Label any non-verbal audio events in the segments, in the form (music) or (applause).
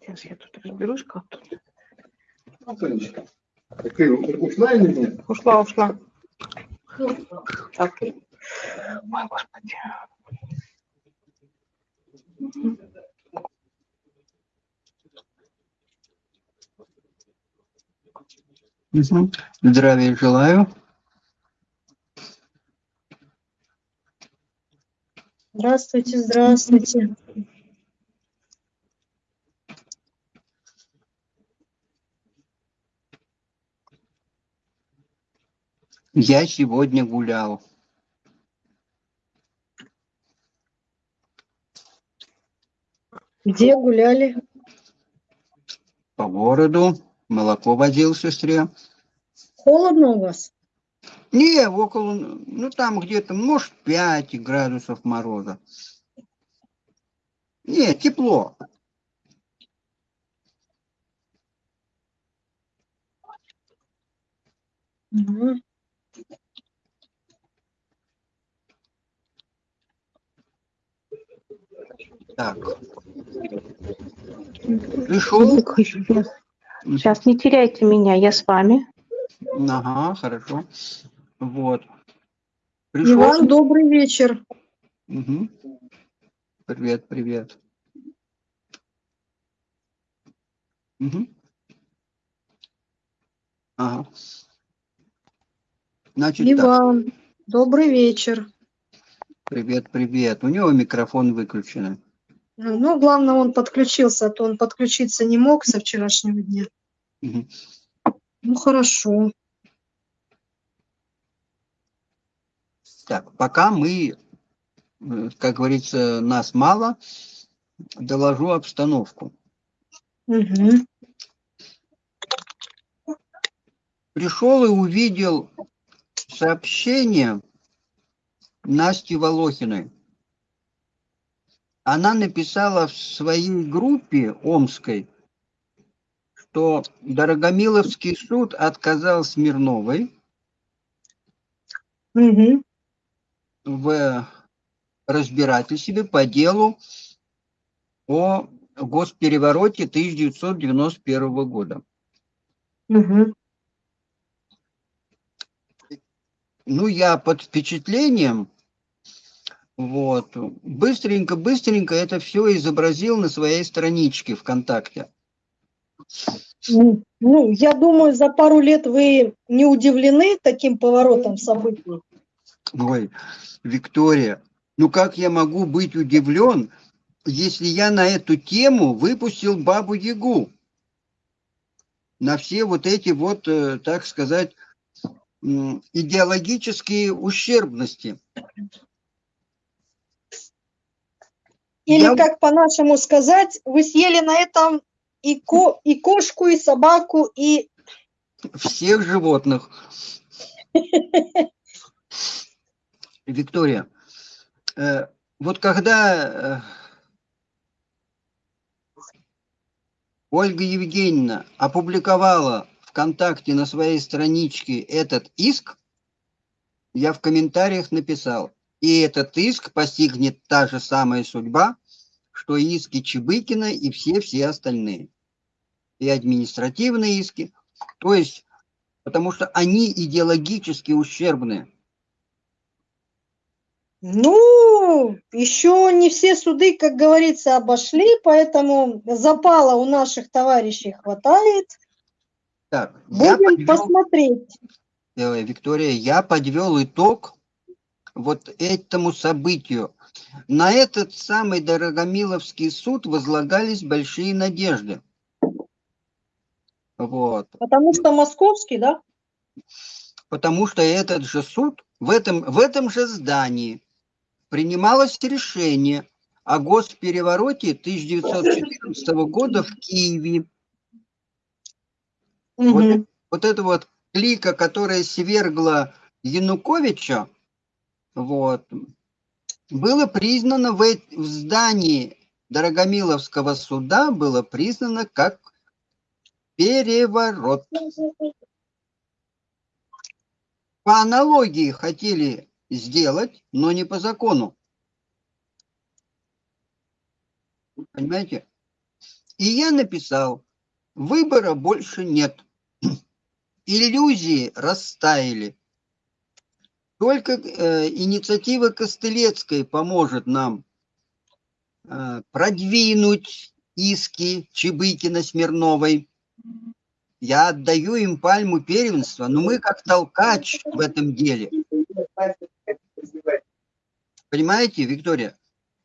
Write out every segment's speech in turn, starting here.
Сейчас я тут разберусь как тут. Антонечка, ты ушла или нет? Ушла, ушла. Так. Ой, господи. Здравия желаю. Здравствуйте, здравствуйте. Я сегодня гулял. Где гуляли? По городу. Молоко возил сестре. Холодно у вас? Не, около, ну там где-то, может, 5 градусов мороза. Не, тепло. Мгм. Так. Пришел? Сейчас не теряйте меня, я с вами. Ага, хорошо. Вот. И Пришел? вам добрый вечер. Мгм. Привет, привет. Мгм. Ага. Значит, И так, добрый вечер. привет, привет. У него микрофон выключен. Ну, главное, он подключился, а то он подключиться не мог со вчерашнего дня. Мгм. Ну, хорошо. Так, пока мы, э, как говорится, нас мало, доложу обстановку. Мгм. Пришел и увидел сообщение Насти Волохиной. Она написала в своей группе омской, что Дорогомиловский суд отказал Смирновой Мгм. в разбирательстве по делу о госперевороте 1991 года. Мгм. Ну, я под впечатлением, вот, быстренько-быстренько это все изобразил на своей страничке ВКонтакте. Ну, ну, я думаю, за пару лет вы не удивлены таким поворотом событий. Ой, Виктория, ну как я могу быть удивлен, если я на эту тему выпустил Бабу Ягу? На все вот эти вот, э, так сказать, идеологические ущербности. Или, Я- как по-нашему сказать, вы съели на этом и, ко и кошку, и собаку, и... всех животных. (laughs) Виктория, э, вот когда э, Ольга Евгеньевна опубликовала ВКонтакте на своей страничке этот иск, я в комментариях написал, и этот иск постигнет та же самая судьба, что и иски Чебыкина и все-все остальные. И административные иски. То есть, потому что они идеологически ущербны. Ну, еще не все суды, как говорится, обошли, поэтому запала у наших товарищей хватает. Так, Будем подвел- посмотреть. э, Виктория, я подвел итог вот этому событию. На этот самый Дорогомиловский суд возлагались большие надежды. Вот. Потому что московский, да? Потому что этот же суд в этом, в этом же здании принималось решение о госперевороте 1914 года в Киеве. Вот, Мгм. вот эта вот клика, которая свергла Януковича, вот, было признано в, в здании Дорогомиловского суда, было признано как переворот. По аналогии хотели сделать, но не по закону. Понимаете? И я написал, выбора больше нет. (clears throat) Иллюзии растаяли. Только э, инициатива Костылецкой поможет нам э, продвинуть иски Чебыкина Смирновой. Я отдаю им пальму первенства, но мы как толкач в этом деле. Понимаете, Виктория?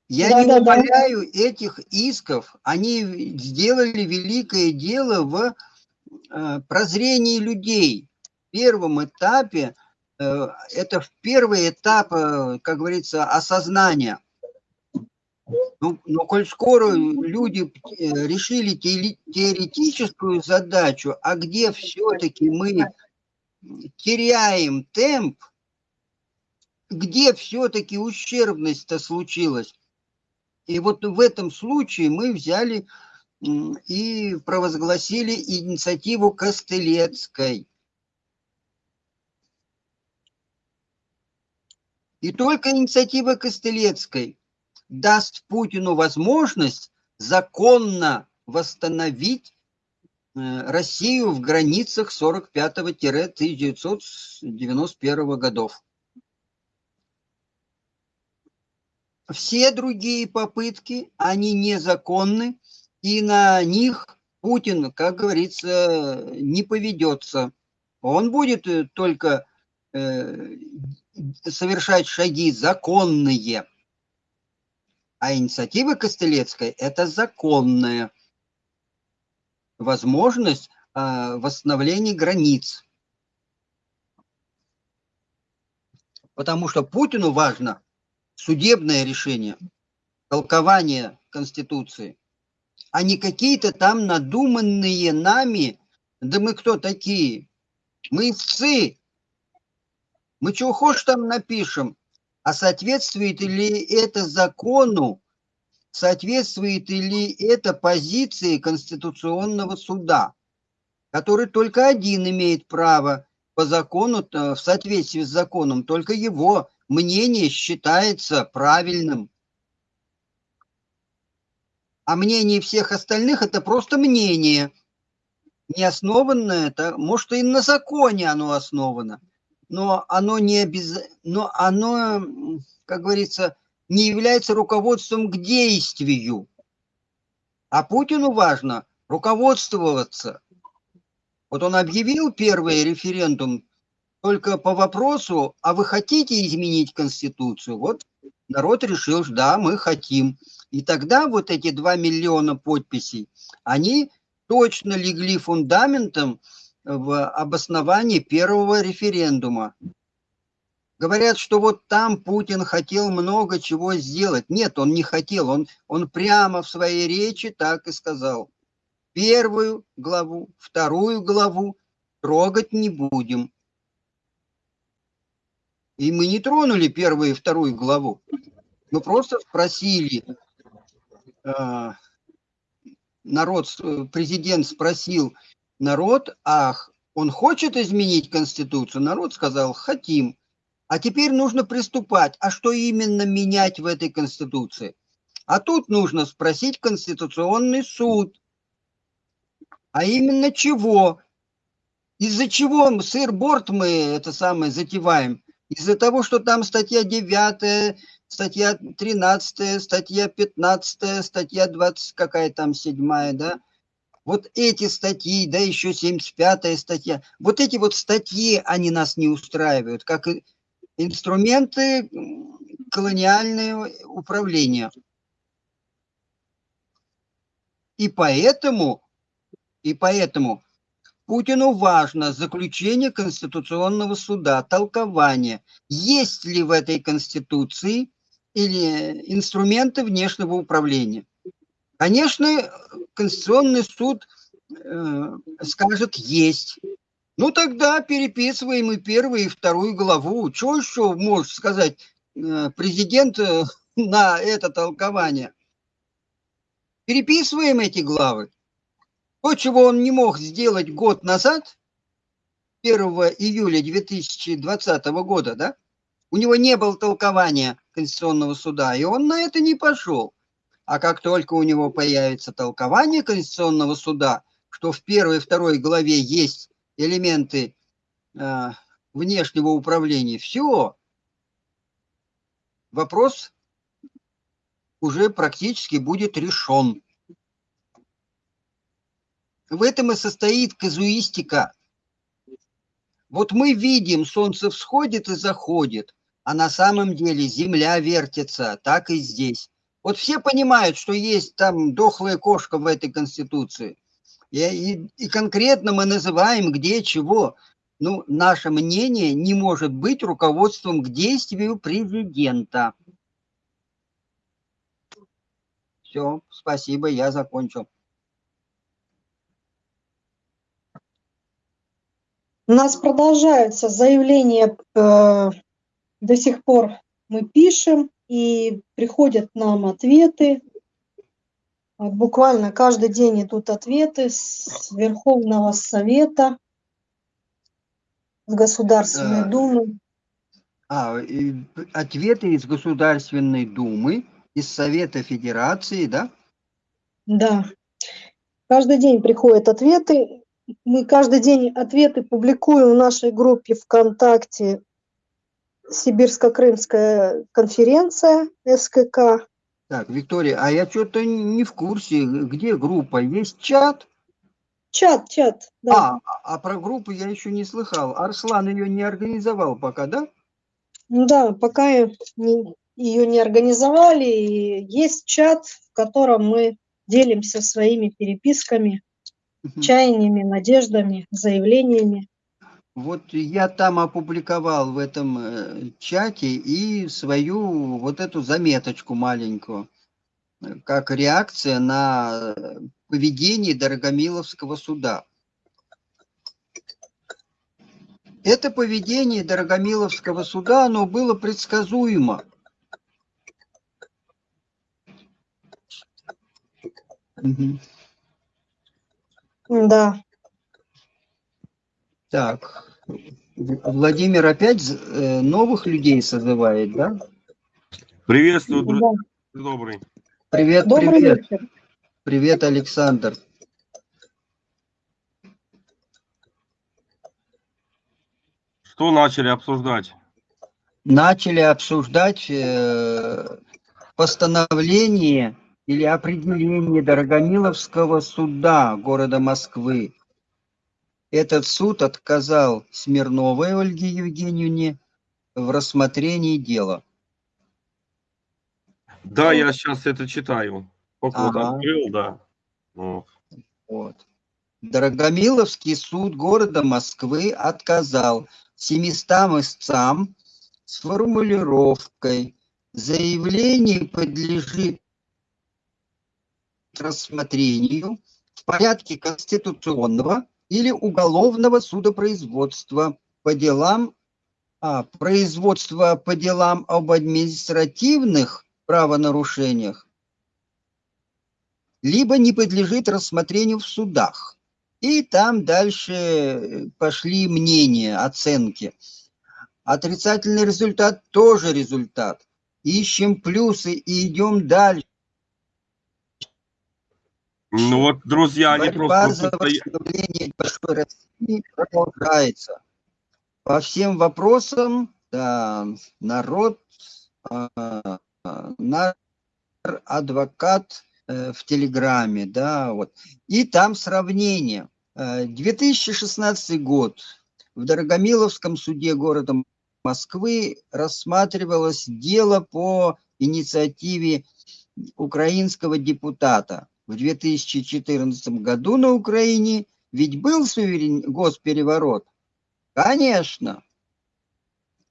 Я Да, не да, да. умоляю этих исков. Они сделали великое дело в э, прозрении людей. В первом этапе, это в первый этап, э, как говорится, осознания. Ну, но коль скоро люди э, решили теоретическую задачу, а где все-таки мы теряем темп, где все-таки ущербность-то случилась. И вот в этом случае мы взяли и провозгласили инициативу Костылецкой. И только инициатива Костылецкой даст Путину возможность законно восстановить э, Россию в границах 45-1991 годов. Все другие попытки, они незаконны, и на них Путин, как говорится, не поведется. Он будет э, только совершать шаги законные. А инициатива Костылецкой – это законная возможность э, восстановления границ. Потому что Путину важно судебное решение, толкование Конституции, а не какие-то там надуманные нами, да мы кто такие? Мы истцы. Мы чего хочешь там напишем, а соответствует ли это закону, соответствует ли это позиции Конституционного суда, который только один имеет право по закону, э, в соответствии с законом, только его мнение считается правильным. А мнение всех остальных это просто мнение, не основанное, это, может и на законе оно основано, но оно не обяз... но оно, как говорится, не является руководством к действию. А Путину важно руководствоваться. Вот он объявил первый референдум только по вопросу, а вы хотите изменить Конституцию? Вот народ решил, да, мы хотим. И тогда вот эти 2 миллиона подписей, они точно легли фундаментом в обосновании первого референдума. Говорят, что вот там Путин хотел много чего сделать. Нет, он не хотел. Он, он прямо в своей речи так и сказал. Первую главу, вторую главу трогать не будем. И мы не тронули первую и вторую главу. Мы просто спросили, э, народ, э, президент спросил народ, ах, он хочет изменить Конституцию? Народ сказал, хотим. А теперь нужно приступать. А что именно менять в этой Конституции? А тут нужно спросить Конституционный суд. А именно чего? Из-за чего сыр-борт мы это самое затеваем? Из-за того, что там статья 9, статья 13, статья 15, статья 20, какая там седьмая, да? Вот эти статьи, да еще 75 статья, вот эти вот статьи, они нас не устраивают, как инструменты колониального управления. И поэтому, и поэтому Путину важно заключение Конституционного суда, толкование, есть ли в этой Конституции или инструменты внешнего управления. Конечно, Конституционный суд э, скажет есть. Ну тогда переписываем и первую, и вторую главу. Что еще может сказать э, президент э, (laughs) на это толкование? Переписываем эти главы. То, чего он не мог сделать год назад, 1 июля 2020 года, да, у него не было толкования Конституционного суда, и он на это не пошел. А как только у него появится толкование Конституционного суда, что в первой и второй главе есть элементы э, внешнего управления, все, вопрос уже практически будет решен. В этом и состоит казуистика. Вот мы видим, солнце всходит и заходит, а на самом деле земля вертится, так и здесь. Вот все понимают, что есть там дохлая кошка в этой конституции. И, и, и конкретно мы называем где чего. Ну, наше мнение не может быть руководством к действию президента. Все, спасибо, я закончил. У нас продолжаются заявления, э, до сих пор мы пишем, и приходят нам ответы. Вот буквально каждый день идут ответы с Верховного Совета, с Государственной Да. Думы. А, и ответы из Государственной Думы, из Совета Федерации, да? Да. Каждый день приходят ответы. Мы каждый день ответы публикуем в нашей группе ВКонтакте Сибирско-Крымская конференция СКК. Так, Виктория, а я что-то не в курсе, где группа? Есть чат? Чат, чат, да. А, а про группу я еще не слыхал. Арслан ее не организовал пока, да? Ну да, пока ее не организовали, и есть чат, в котором мы делимся своими переписками, чаяниями, надеждами, заявлениями. Вот я там опубликовал в этом э, чате и свою вот эту заметочку маленькую, э, как реакция на э, поведение Дорогомиловского суда. Это поведение Дорогомиловского суда, оно было предсказуемо. Да. Так, Владимир опять э, новых людей созывает, да? Приветствую, да. друзья добрый. Привет, Добрый привет. вечер. Привет, Александр. Что начали обсуждать? Начали обсуждать э, постановление или определение Дорогомиловского суда города Москвы. Этот суд отказал Смирновой Ольге Евгеньевне в рассмотрении дела. Да, я сейчас это читаю. Только вот Ага. открыл, да. Вот. Вот. Дорогомиловский суд города Москвы отказал 700 истцам с формулировкой «Заявление подлежит рассмотрению в порядке конституционного или уголовного судопроизводства по делам а, производства по делам об административных правонарушениях либо не подлежит рассмотрению в судах. И там дальше пошли мнения, оценки. Отрицательный результат тоже результат. Ищем плюсы и идем дальше. Ну вот, друзья, они Борьба просто... за восстановление большой России продолжается. По всем вопросам да, народ, а, нар, адвокат э, в Телеграме, да, вот. И там сравнение. Э, 2016 год. В Дорогомиловском суде города Москвы рассматривалось дело по инициативе украинского депутата. В 2014 году на Украине ведь был суверен... госпереворот. Конечно.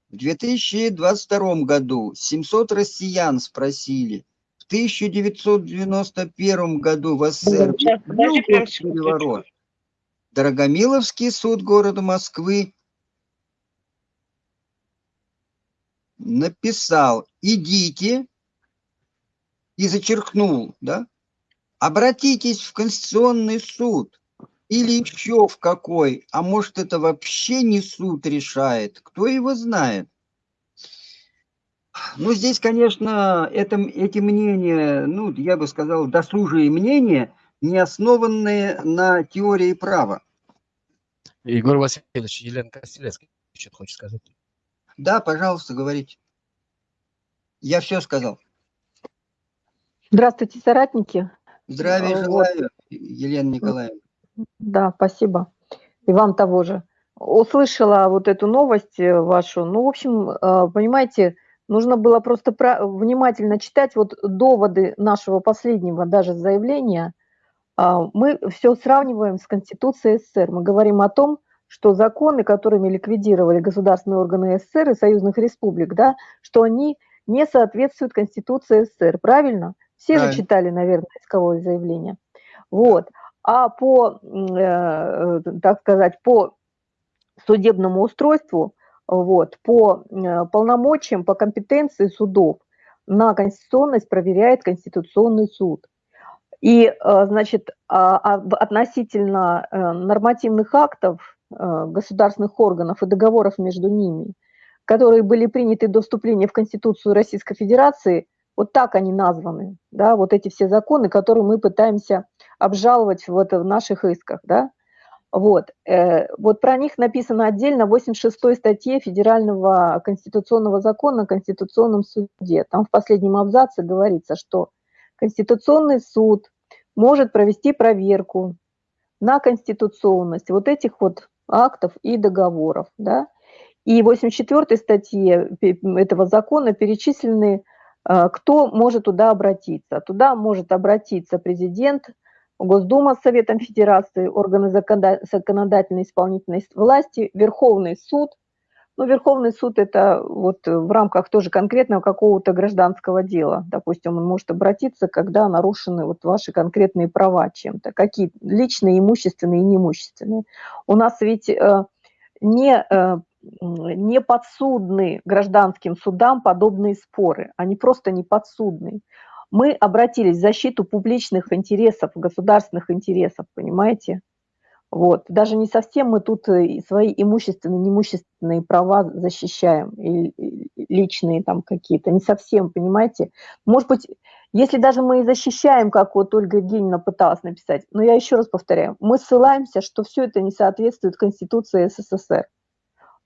В 2022 году 700 россиян спросили. В 1991 году в СССР Сейчас, был госпереворот. Дорогомиловский суд города Москвы написал, идите, и зачеркнул, да, обратитесь в Конституционный суд или еще в какой, а может это вообще не суд решает, кто его знает. Ну, здесь, конечно, это, эти мнения, ну, я бы сказал, досужие мнения, не основанные на теории права. Егор Васильевич, Елена Костелецкая что-то хочет сказать. Да, пожалуйста, говорите. Я все сказал. Здравствуйте, соратники. Здравия Вот. желаю, Елена Николаевна. Да, спасибо. И вам того же. Услышала вот эту новость э, вашу. Ну, в общем, э, понимаете, нужно было просто про- внимательно читать вот доводы нашего последнего даже заявления. А, Мы все сравниваем с Конституцией СССР. Мы говорим о том, что законы, которыми ликвидировали государственные органы СССР и союзных республик, да, что они не соответствуют Конституции СССР. Правильно? Все же читали, наверное, исковое заявление. Вот. А по, м, э, так сказать, по судебному устройству, вот, по э, полномочиям, по компетенции судов на конституционность проверяет Конституционный суд. И, э, значит, а- а относительно э, нормативных актов э, государственных органов и договоров между ними, которые были приняты до вступления в Конституцию Российской Федерации, вот так они названы, да, вот эти все законы, которые мы пытаемся обжаловать вот в наших исках, да, вот, э, вот про них написано отдельно в 86 статье Федерального конституционного закона о Конституционном суде. Там в последнем абзаце говорится, что Конституционный суд может провести проверку на конституционность вот этих вот актов и договоров, да. И в 84 статье этого закона перечислены, кто может туда обратиться. Туда может обратиться президент, Госдума с Советом Федерации, органы законода- законодательной исполнительной власти, Верховный суд. Ну, Верховный суд – это вот в рамках тоже конкретного какого-то гражданского дела. Допустим, он может обратиться, когда нарушены вот ваши конкретные права чем-то, какие личные, имущественные и неимущественные. У нас ведь э, не, э, не подсудны гражданским судам подобные споры, они просто не подсудны. Мы обратились в защиту публичных интересов, государственных интересов, понимаете? Вот. Даже не совсем мы тут э, свои имущественные, неимущественные права защищаем, и личные там какие-то, не совсем, понимаете? Может быть, если даже мы и защищаем, как вот Ольга Евгеньевна пыталась написать, но я еще раз повторяю, мы ссылаемся, что все это не соответствует Конституции СССР.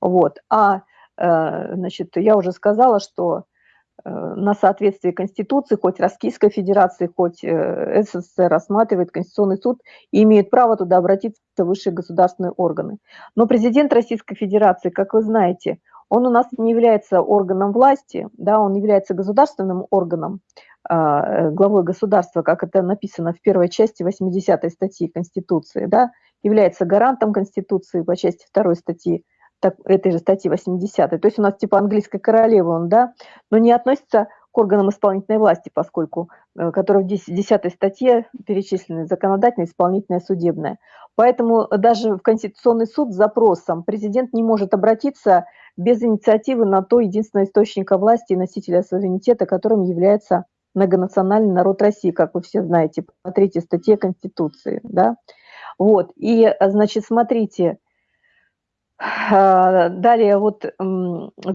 Вот. А, э, значит, я уже сказала, что э, на соответствие Конституции, хоть Российской Федерации, хоть э, СССР рассматривает Конституционный суд и имеет право туда обратиться высшие государственные органы. Но президент Российской Федерации, как вы знаете, он у нас не является органом власти, да, он является государственным органом, главой государства, как это написано в первой части 80 статьи Конституции, да, является гарантом Конституции по части второй статьи так, этой же статьи 80. То есть у нас типа английской королевы он, да, но не относится к органам исполнительной власти, поскольку, э, которые в 10, 10 статье перечислены законодательная, исполнительная, судебная. Поэтому даже в Конституционный суд с запросом президент не может обратиться без инициативы на то единственного источника власти и носителя суверенитета, которым является многонациональный народ России, как вы все знаете, по третьей статье Конституции. Да? Вот. И, э, значит, смотрите, Далее вот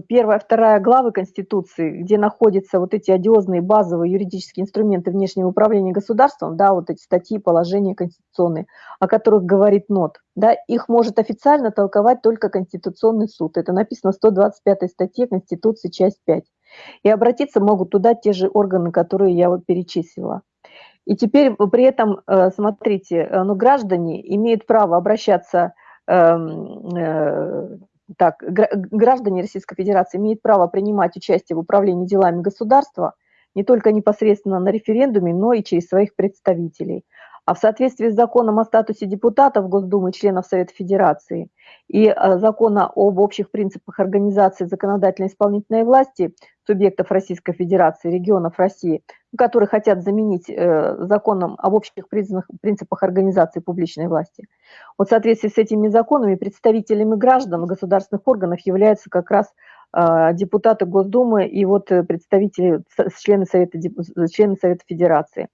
первая, вторая главы Конституции, где находятся вот эти одиозные базовые юридические инструменты внешнего управления государством, да, вот эти статьи, положения конституционные, о которых говорит НОТ, да, их может официально толковать только Конституционный суд. Это написано в 125 статье Конституции, часть 5. И обратиться могут туда те же органы, которые я вот перечислила. И теперь при этом, э, смотрите, э, ну, граждане имеют право обращаться так, гра- граждане Российской Федерации имеют право принимать участие в управлении делами государства не только непосредственно на референдуме, но и через своих представителей. А в соответствии с законом о статусе депутатов Госдумы и членов Совета Федерации и э, закона об общих принципах организации законодательной исполнительной власти субъектов Российской Федерации, регионов России, которые хотят заменить э, законом об общих принципах организации публичной власти. Вот в соответствии с этими законами представителями граждан государственных органов являются как раз а, депутаты Госдумы и вот э, представители, члены Совета, члены Совета Федерации.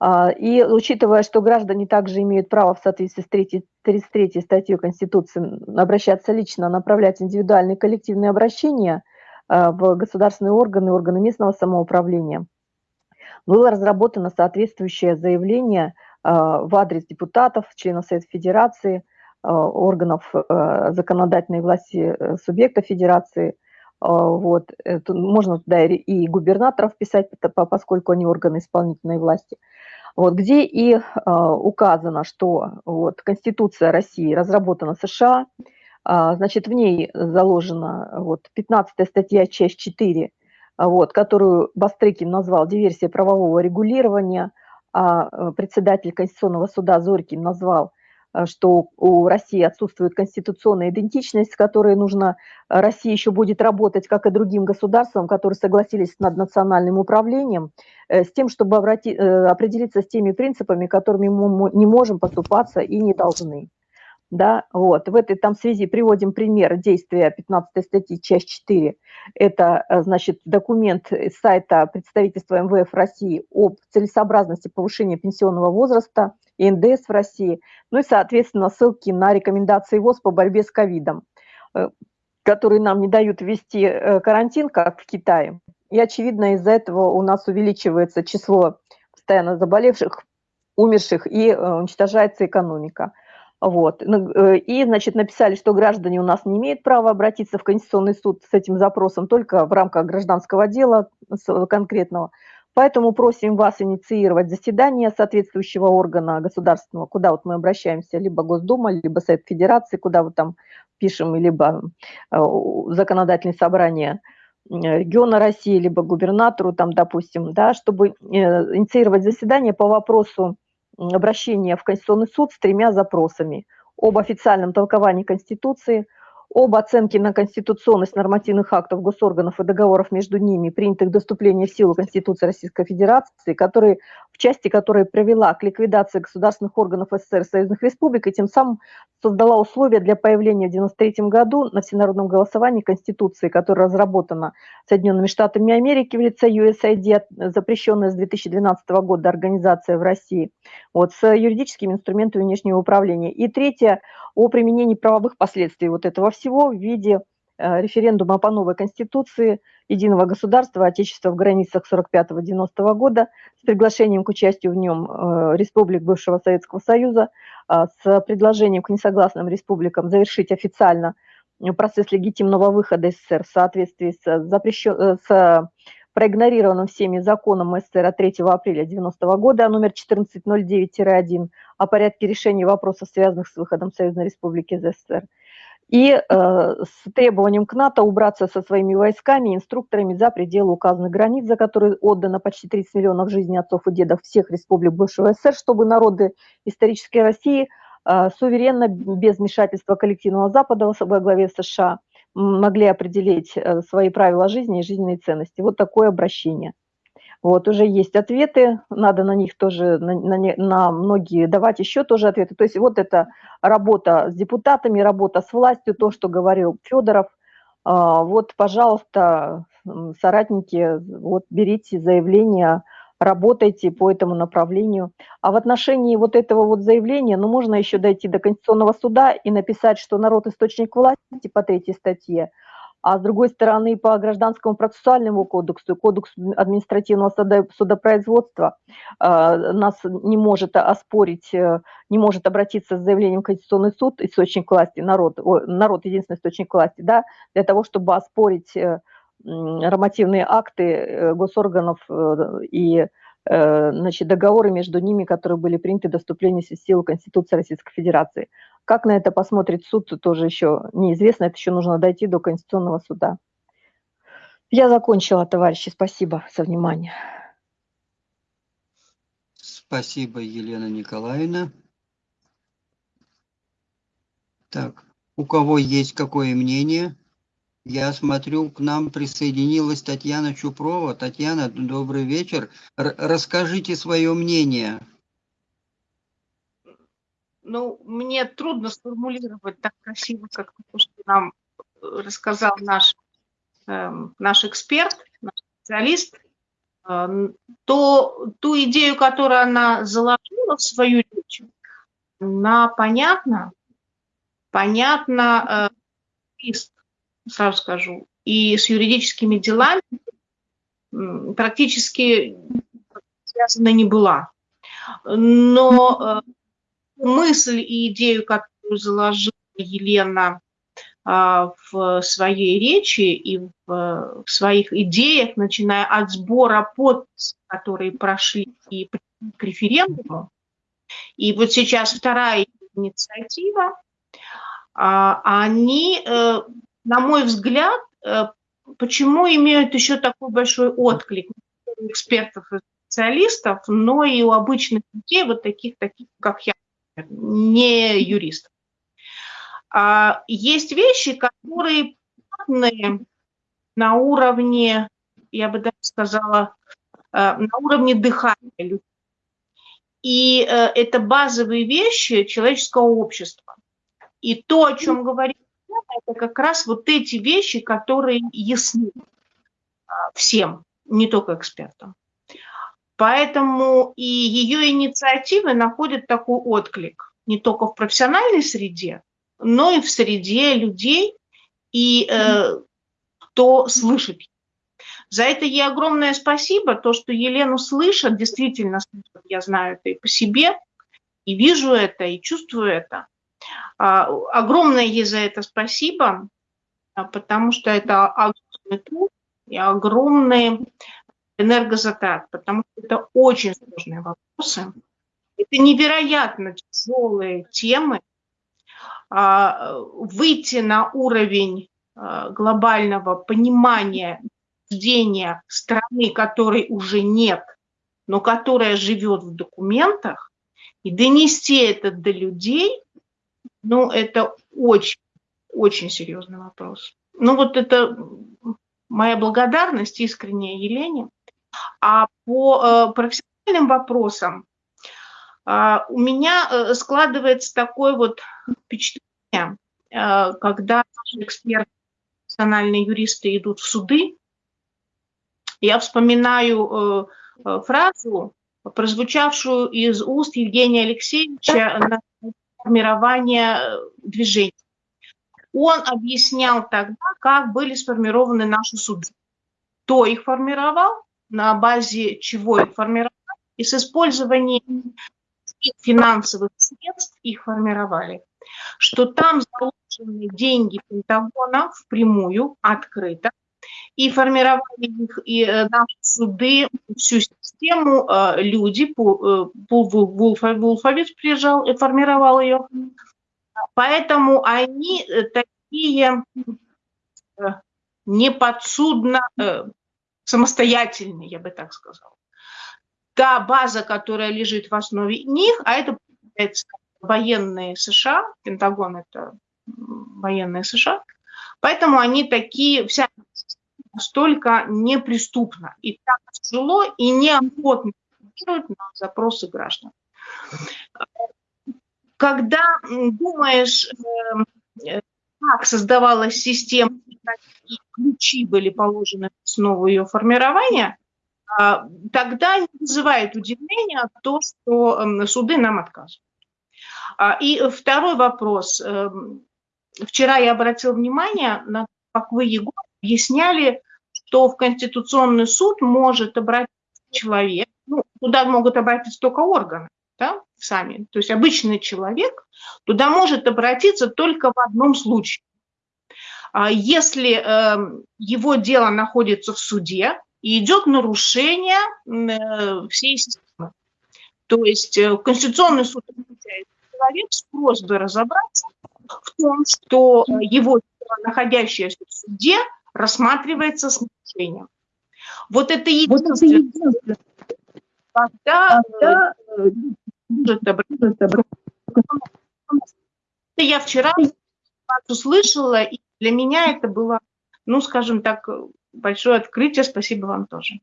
А, И учитывая, что граждане также имеют право в соответствии с 3, 33 статьей Конституции обращаться лично, направлять индивидуальные коллективные обращения в государственные органы, органы местного самоуправления, было разработано соответствующее заявление в адрес депутатов, членов Совета Федерации, органов законодательной власти субъекта Федерации. Вот. Можно туда и губернаторов писать, поскольку они органы исполнительной власти – вот, где и э, указано, что вот, Конституция России разработана США, э, значит, в ней заложена вот, 15 статья, часть 4, вот, которую Бастрыкин назвал «Диверсия правового регулирования», а председатель Конституционного суда Зорькин назвал Э, что у России отсутствует конституционная идентичность, с которой нужно, э, Россия еще будет работать, как и другим государствам, которые согласились над национальным управлением, э, с тем, чтобы обрати, определиться с теми принципами, которыми мы не можем поступаться и не должны. Да, вот. В этой там связи приводим пример действия 15 статьи, часть 4. Это, значит, документ сайта представительства МВФ России об целесообразности повышения пенсионного возраста – и НДС в России, ну и, соответственно, ссылки на рекомендации ВОЗ по борьбе с ковидом, э, которые нам не дают ввести э, карантин, как в Китае. И, очевидно, из-за этого у нас увеличивается число постоянно заболевших, умерших, и э, уничтожается экономика. Вот. Ну, и, значит, написали, что граждане у нас не имеют права обратиться в Конституционный суд с этим запросом только в рамках гражданского дела конкретного. Поэтому просим вас инициировать заседание соответствующего органа государственного, куда вот мы обращаемся, либо Госдума, либо Совет Федерации, куда вот там пишем, либо э, законодательное собрание региона России, либо губернатору, там, допустим, да, чтобы э, инициировать заседание по вопросу обращения в Конституционный суд с тремя запросами. Об официальном толковании Конституции – об оценке на конституционность нормативных актов госорганов и договоров между ними, принятых до вступления в силу Конституции Российской Федерации, которые, в части которой привела к ликвидации государственных органов СССР и союзных республик и тем самым создала условия для появления в 1993 году на всенародном голосовании Конституции, которая разработана Соединенными Штатами Америки в лице USAID, запрещенная с 2012 года организация в России, вот, с юридическими инструментами внешнего управления. И третье, о применении правовых последствий вот этого всего в виде э, референдума по новой Конституции единого государства Отечества в границах 45-90 года с приглашением к участию в нем э, республик бывшего Советского Союза, э, с предложением к несогласным республикам завершить официально процесс легитимного выхода СССР в соответствии с, запрещен, с проигнорированным всеми законом СССР от 3 апреля 90 года номер 1409-1 о порядке решения вопросов, связанных с выходом Союзной Республики из СССР и э, с требованием к НАТО убраться со своими войсками и инструкторами за пределы указанных границ, за которые отдано почти 30 миллионов жизней отцов и дедов всех республик бывшего СССР, чтобы народы исторической России э, суверенно, без вмешательства коллективного Запада во главе США, могли определить э, свои правила жизни и жизненные ценности. Вот такое обращение. Вот, уже есть ответы, надо на них тоже, на, на, на многие давать еще тоже ответы. То есть вот это работа с депутатами, работа с властью, то, что говорил Федоров. А, вот, пожалуйста, соратники, вот берите заявление, работайте по этому направлению. А в отношении вот этого вот заявления, ну, можно еще дойти до Конституционного суда и написать, что народ – источник власти по третьей статье – а с другой стороны по гражданскому процессуальному кодексу, кодексу административного судопроизводства э, нас не может оспорить, э, не может обратиться с заявлением в Конституционный суд, источник власти, народ, народ единственный источник власти, да, для того, чтобы оспорить э, нормативные акты госорганов и значит, договоры между ними, которые были приняты до вступления в силу Конституции Российской Федерации. Как на это посмотрит суд, тоже еще неизвестно, это еще нужно дойти до Конституционного суда. Я закончила, товарищи, спасибо за внимание. Спасибо, Елена Николаевна. Так, у кого есть какое мнение? Я смотрю, к нам присоединилась Татьяна Чупрова. Татьяна, добрый вечер. Р расскажите свое мнение. Ну, мне трудно сформулировать так красиво, как то, что нам э, рассказал наш, э, наш эксперт, наш специалист, э, то ту идею, которую она заложила в свою речь, она понятна, понятна, э, сразу скажу, и с юридическими делами практически связана не была. Но э, мысль и идею, которую заложила Елена а, в своей речи и в своих идеях, начиная от сбора подписей, которые прошли и к референдуму, и вот сейчас вторая инициатива, а, они, э, на мой взгляд, э, почему имеют еще такой большой отклик у экспертов и специалистов, но и у обычных людей, вот таких, таких как я, не юристов. А, есть вещи, которые на уровне, я бы даже сказала, э, на уровне дыхания людей. И э, это базовые вещи человеческого общества. И то, о чем говорит это как раз вот эти вещи, которые ясны а, всем, не только экспертам. Поэтому и ее инициативы находят такой отклик не только в профессиональной среде, но и в среде людей, и э, кто слышит. За это ей огромное спасибо. То, что Елену слышат, действительно. Я знаю это и по себе, и вижу это, и чувствую это. А, огромное ей за это спасибо, а, потому что это огромный труд и огромные энергозатрат, потому что это очень сложные вопросы. Это невероятно тяжелые темы. А, выйти на уровень глобального понимания рождения страны, которой уже нет, но которая живет в документах, и донести это до людей, ну, это очень, очень серьезный вопрос. Ну, вот это моя благодарность искренняя Елене. А по э, профессиональным вопросам э, у меня э, складывается такое вот впечатление, э, когда наши эксперты, профессиональные юристы идут в суды, я вспоминаю фразу, прозвучавшую из уст Евгения Алексеевича на формирование движения. Он объяснял тогда, как были сформированы наши суды. Кто их формировал, на базе чего их формировали, и с использованием финансовых средств их формировали. Что там заложены деньги Пентагона впрямую, открыто, и формировали их и э, наши суды, всю систему, э, люди, Пул Вулфович приезжал и формировал ее. Поэтому они э, такие неподсудно самостоятельные, я бы так сказала. Та база, которая лежит в основе них, а это военные США, Пентагон это военные США, поэтому они такие, вся настолько неприступно и так тяжело и неохотно на запросы граждан. Когда думаешь, эм, э, как создавалась система, какие ключи были положены в основу ее формирования, а, тогда вызывает удивления то, что эм, суды нам отказывают. А, и второй вопрос. Эм, вчера я обратила внимание на как вы, Егор, объясняли что в Конституционный суд может обратиться человек, ну, туда могут обратиться только органы, да, сами, то есть обычный человек туда может обратиться только в одном случае. А если э, его дело находится в суде и идет нарушение э, всей системы, то есть э, Конституционный суд человек с просьбой разобраться в том, что его дело, находящееся в суде, рассматривается с нарушением. Вот это единственное, когда, когда это я вчера услышала, и для меня это было, ну, скажем так, большое открытие. Спасибо вам тоже.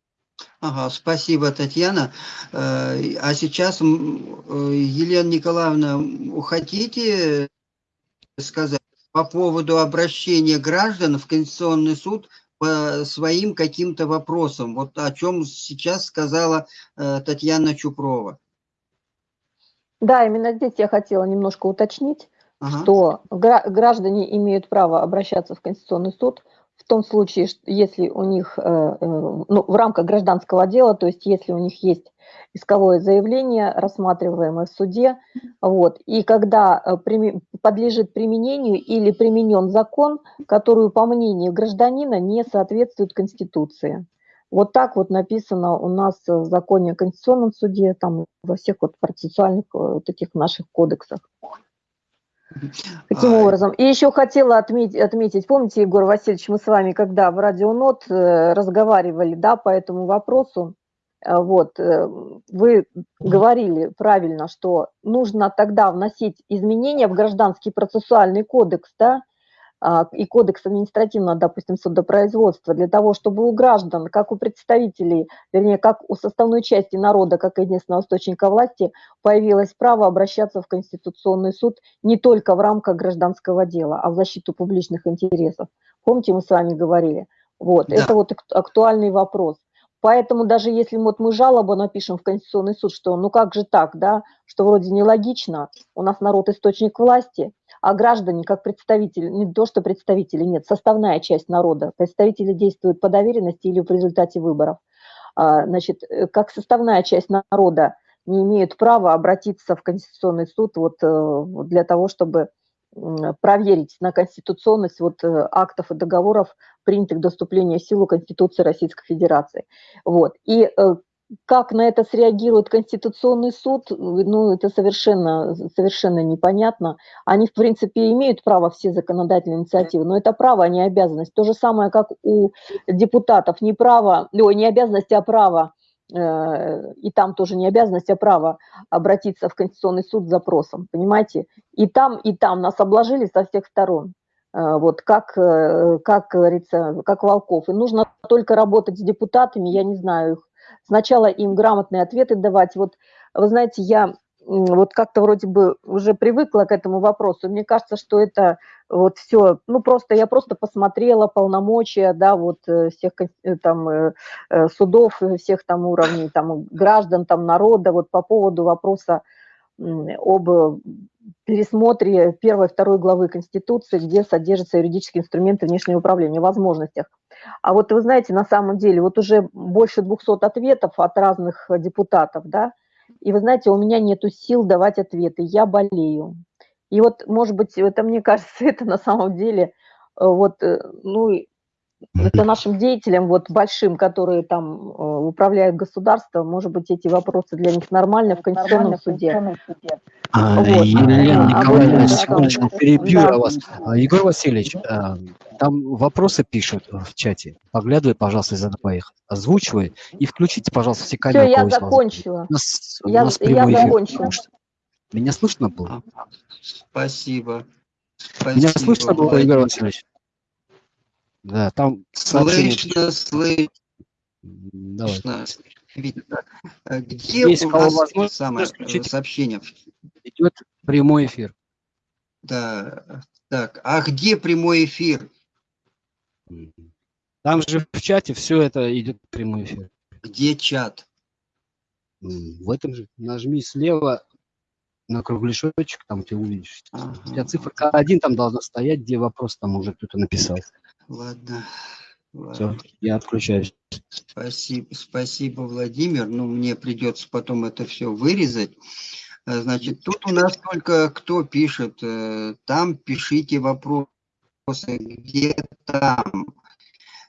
Ага, спасибо, Татьяна. Э, а сейчас, э, Елена Николаевна, хотите сказать? по поводу обращения граждан в Конституционный суд по своим каким-то вопросам. Вот о чем сейчас сказала э, Татьяна Чупрова. Да, именно здесь я хотела немножко уточнить, ага. что граждане имеют право обращаться в Конституционный суд в том случае, если у них, ну, в рамках гражданского дела, то есть если у них есть исковое заявление, рассматриваемое в суде, вот, и когда подлежит применению или применен закон, который, по мнению гражданина, не соответствует Конституции. Вот так вот написано у нас в законе о Конституционном суде, там во всех вот процессуальных вот этих наших кодексах. Таким а... образом. И еще хотела отметить, отметить, помните, Егор Васильевич, мы с вами, когда в радионот э, разговаривали да, по этому вопросу, э, вот, э, вы говорили правильно, что нужно тогда вносить изменения в Гражданский процессуальный кодекс, да, и кодекс административного, допустим, судопроизводства, для того, чтобы у граждан, как у представителей, вернее, как у составной части народа, как единственного источника власти, появилось право обращаться в Конституционный суд не только в рамках гражданского дела, а в защиту публичных интересов. Помните, мы с вами говорили? Вот, да. это вот актуальный вопрос. Поэтому даже если вот мы жалобу напишем в Конституционный суд, что ну как же так, да, что вроде нелогично, у нас народ источник власти, а граждане как представители, не то что представители, нет, составная часть народа. Представители действуют по доверенности или в результате выборов. А, значит, э, как составная часть народа не имеют права обратиться в Конституционный суд вот э, для того, чтобы проверить на конституционность вот э, актов и договоров, принятых до вступления в силу Конституции Российской Федерации. Вот. И как на это среагирует Конституционный суд, ну, это совершенно, совершенно непонятно. Они, в принципе, имеют право все законодательные инициативы, но это право, а не обязанность. То же самое, как у депутатов, не право, ой, не обязанность, а право, э, и там тоже не обязанность, а право обратиться в Конституционный суд с запросом, понимаете? И там, и там нас обложили со всех сторон э, вот как, э, как говорится, как волков. И нужно только работать с депутатами, я не знаю их, сначала им грамотные ответы давать. Вот, вы знаете, я вот как-то вроде бы уже привыкла к этому вопросу. Мне кажется, что это вот все, ну просто я просто посмотрела полномочия, да, вот э, всех э, там э, судов, всех там уровней, там граждан, там народа, вот по поводу вопроса об пересмотре первой второй главы Конституции, где содержатся юридические инструменты внешнего управления, возможностях. А вот вы знаете, на самом деле, вот уже больше 200 ответов от разных депутатов, да, и вы знаете, у меня нет сил давать ответы, я болею. И вот, может быть, это, мне (laughs) кажется, это на самом деле, э, вот, э, ну, это нашим деятелям, вот большим, которые там э, управляют государством, может быть, эти вопросы для них нормальны в Конституционном суде. А, вот. Елена а, Николаевна, а, секундочку, перебью да. вас. А, Егор Васильевич, а, там вопросы пишут в чате. Поглядывай, пожалуйста, задавай их, озвучивай и включите, пожалуйста, все камеры. Все, я закончила. У нас, я, у нас я закончила. Эфир, Меня слышно было? Спасибо. Спасибо. Меня слышно было, Егор Васильевич? Да, там сообщение... Слышно, слышно. Давай. Видно. А где Есть у нас самое сообщение? Идет прямой эфир. Да, так, а где прямой эфир? Там же в чате все это идет прямой эфир. Где чат? В этом же нажми слева на кругляшочек, там ты увидишь. Ага. У тебя цифра один там должна стоять, где вопрос там уже кто-то написал. Ладно. Все, я отключаюсь. Спасибо, спасибо, Владимир. Ну, мне придется потом это все вырезать. Э, значит, тут у нас только кто пишет. Э, там пишите вопросы. Где там?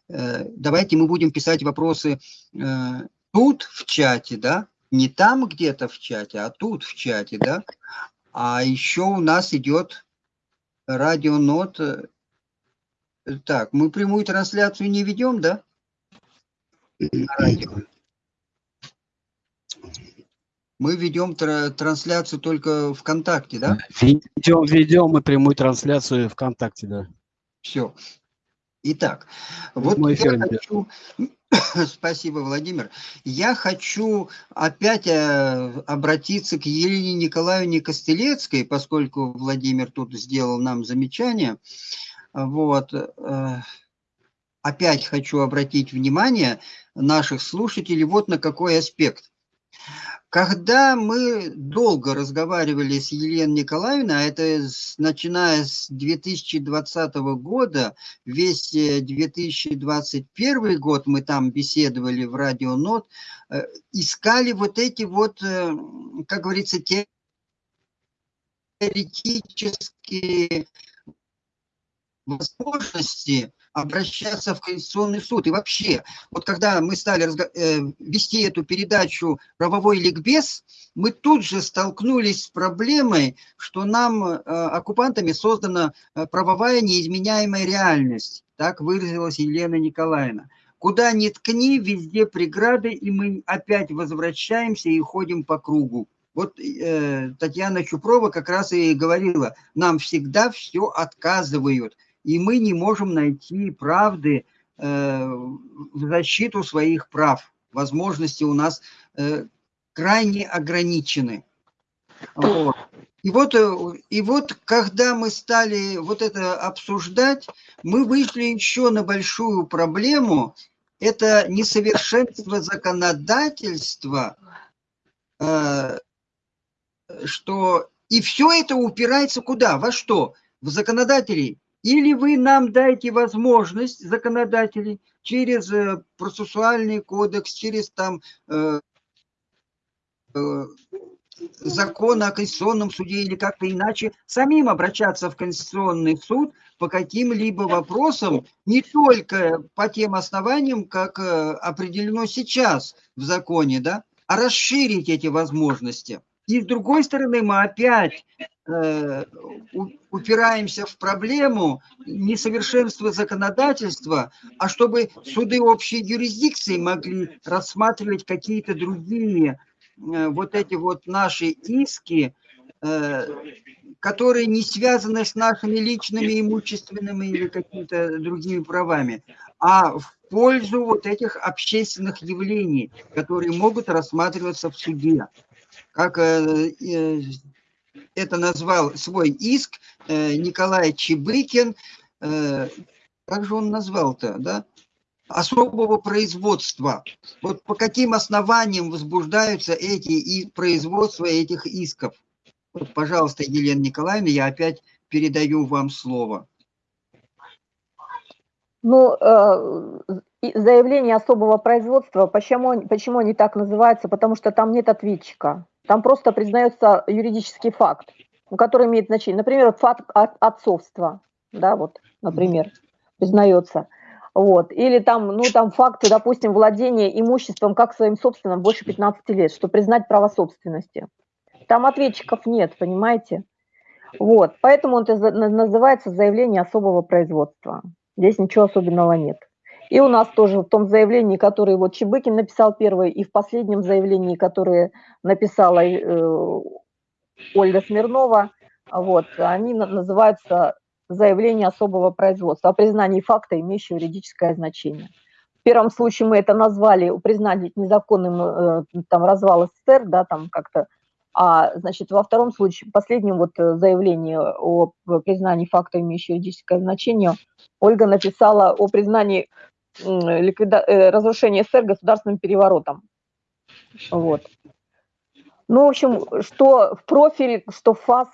Э, давайте мы будем писать вопросы тут в чате, да? Не там где-то в чате, а тут в чате, да? А еще у нас идет радионот так, мы прямую трансляцию не ведем, да? Мы ведем тр трансляцию только ВКонтакте, да? Ведем, ведем мы прямую трансляцию ВКонтакте, да. Все. Итак, вот Мой я хочу... (coughs) Спасибо, Владимир. Я хочу опять э, обратиться к Елене Николаевне Костелецкой, поскольку Владимир тут сделал нам замечание. Вот. Э, опять хочу обратить внимание наших слушателей вот на какой аспект. Когда мы долго разговаривали с Еленой Николаевной, а это начиная с 2020 года, весь э, 2021 год мы там беседовали в Радио Нот, э, искали вот эти вот, э, как говорится, теоретические возможности обращаться в Конституционный суд. И вообще, вот когда мы стали э, вести эту передачу «Правовой ликбез», мы тут же столкнулись с проблемой, что нам, э, оккупантами, создана э, правовая неизменяемая реальность. Так выразилась Елена Николаевна. Куда ни ткни, везде преграды, и мы опять возвращаемся и ходим по кругу. Вот э, Татьяна Чупрова как раз и говорила, нам всегда все отказывают, и мы не можем найти правды э, в защиту своих прав. Возможности у нас э, крайне ограничены. И вот, э, и вот, когда мы стали вот это обсуждать, мы вышли еще на большую проблему. Это несовершенство законодательства, что и все это упирается куда? Во что? В законодателей. Или вы нам дайте возможность, законодателей, через э, процессуальный кодекс, через там э, э, закон о Конституционном суде или как-то иначе, самим обращаться в Конституционный суд по каким-либо вопросам, не только по тем основаниям, как э, определено сейчас в законе, да, а расширить эти возможности. И с другой стороны, мы опять э, упираемся в проблему несовершенства законодательства, а чтобы суды общей юрисдикции могли рассматривать какие-то другие э, вот эти вот наши иски, э, которые не связаны с нашими личными имущественными или какими-то другими правами, а в пользу вот этих общественных явлений, которые могут рассматриваться в суде. Как э, э, это назвал свой иск э, Николай Чебыкин, как же он назвал-то, да? особого производства. Вот по каким основаниям возбуждаются эти и производства этих исков? Вот, пожалуйста, Елена Николаевна, я опять передаю вам слово. Ну, э, заявление особого производства, почему, почему они так называются? Потому что там нет ответчика. Там просто признается юридический факт, который имеет значение. Например, факт от- отцовства, да, вот, например, признается. Вот. Или там, ну, там факты, допустим, владения имуществом как своим собственным больше 15 лет, что признать право собственности. Там ответчиков нет, понимаете? Вот. Поэтому на- называется заявление особого производства. Здесь ничего особенного нет. И у нас тоже в том заявлении, которое вот Чебыкин написал первый, и в последнем заявлении, которое написала э, Ольга Смирнова, вот, они на- называются заявление особого производства о признании факта, имеющего юридическое значение. В первом случае мы это назвали признание незаконным э, там, развал СССР, да, там как-то, а, значит, во втором случае, последнем вот э, заявлении о признании факта, имеющего юридическое значение, Ольга написала о признании ликвида... э, разрушения СССР государственным переворотом. Вот. Ну, в общем, что в профиле, что в ФАС,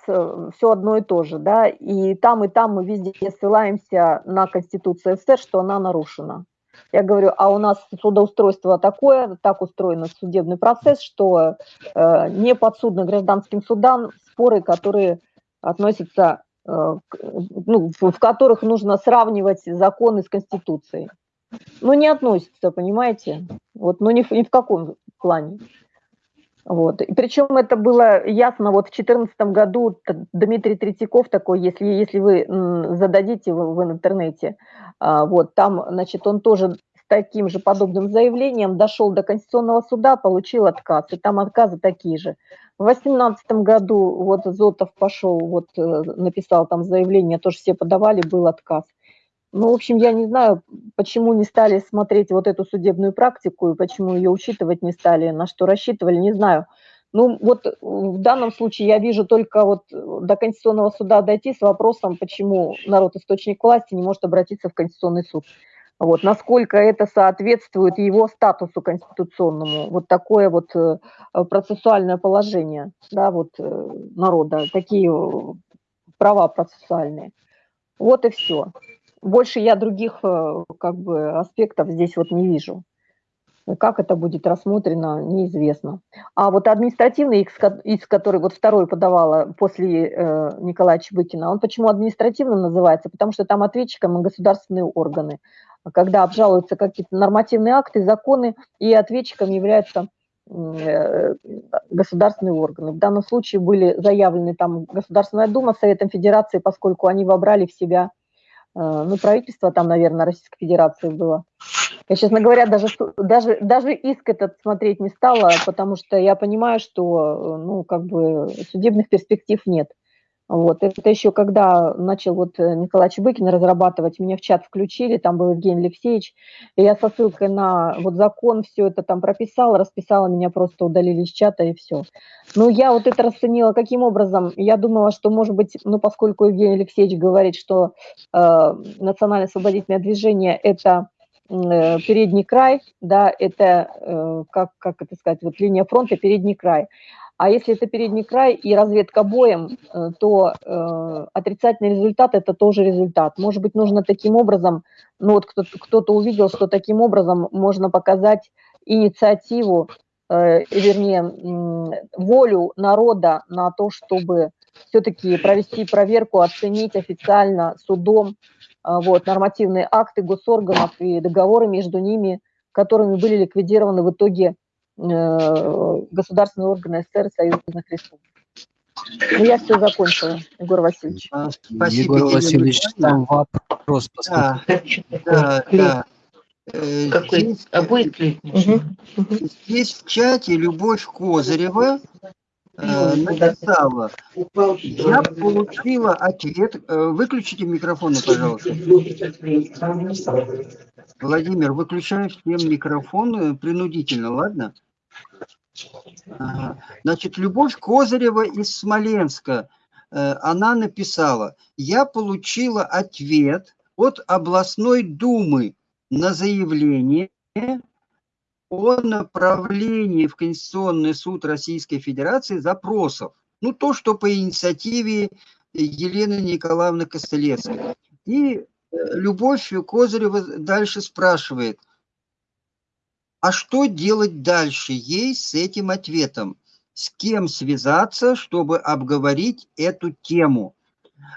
все одно и то же, да, и там, и там мы везде ссылаемся на Конституцию СССР, что она нарушена. Я говорю, а у нас судоустройство такое, так устроен судебный процесс, что э, не подсудны гражданским судам споры, которые относятся, э, ну, в которых нужно сравнивать законы с Конституцией. Ну, не относятся, понимаете? Вот, ну, ни в, ни в каком плане. Вот. И причем это было ясно, вот в 2014 году Дмитрий Третьяков такой, если, если вы зададите в, в интернете, а, вот, там, значит, он тоже с таким же подобным заявлением дошел до Конституционного суда, получил отказ, и там отказы такие же. В 2018 году вот Зотов пошел, вот э, написал там заявление, тоже все подавали, был отказ. Ну, в общем, я не знаю, почему не стали смотреть вот эту судебную практику и почему ее учитывать не стали, на что рассчитывали, не знаю. Ну, вот э, в данном случае я вижу только вот э, до Конституционного суда дойти с вопросом, почему народ источник власти не может обратиться в Конституционный суд. Вот, насколько это соответствует его статусу конституционному, вот такое вот э, процессуальное положение, да, вот народа, такие права процессуальные. Вот и все. Больше я других как бы аспектов здесь вот не вижу. Как это будет рассмотрено, неизвестно. А вот административный иск, иск который вот второй подавала после э, Николая Чебыкина, он почему административным называется? Потому что там ответчиком государственные органы. Когда обжалуются какие-то нормативные акты, законы, и ответчиком являются э, государственные органы. В данном случае были заявлены там Государственная Дума Советом Федерации, поскольку они вобрали в себя Э, ну, правительство там, наверное, Российской Федерации было. Я, честно говоря, даже, даже, даже иск этот смотреть не стала, потому что я понимаю, что, э, ну, как бы судебных перспектив нет. Вот. Это еще когда начал вот э, Николай Чебыкин разрабатывать, меня в чат включили, там был Евгений Алексеевич, и я со ссылкой на вот закон все это там прописала, расписала, меня просто удалили из чата и все. Ну, я вот это расценила каким образом? Я думала, что, может быть, ну, поскольку Евгений Алексеевич говорит, что э, национальное освободительное движение – это э, передний край, да, это, э, как, как это сказать, вот линия фронта, передний край. А если это передний край и разведка боем, э, то э, отрицательный результат – это тоже результат. Может быть, нужно таким образом, ну вот кто-то, кто увидел, что таким образом можно показать инициативу, э, вернее, волю народа на то, чтобы все-таки провести проверку, оценить официально судом э, вот, нормативные акты госорганов и договоры между ними, которыми были ликвидированы в итоге Э, государственные органы СССР и союзных республик. Ну, я все закончила, Егор Васильевич. А, спасибо, Егор Васильевич, там вопрос. Да, да, да. Э, Какой? Здесь, а будет ли? Здесь в чате Любовь Козырева э, написала, я получила ответ, э, выключите микрофоны, пожалуйста. Владимир, выключаем всем микрофоны принудительно, ладно? Значит, Любовь Козырева из Смоленска, э, она написала, я получила ответ от областной думы на заявление о направлении в Конституционный суд Российской Федерации запросов. Ну, то, что по инициативе Елены Николаевны Костылевской. И э, Любовь Козырева дальше спрашивает – а что делать дальше ей с этим ответом? С кем связаться, чтобы обговорить эту тему?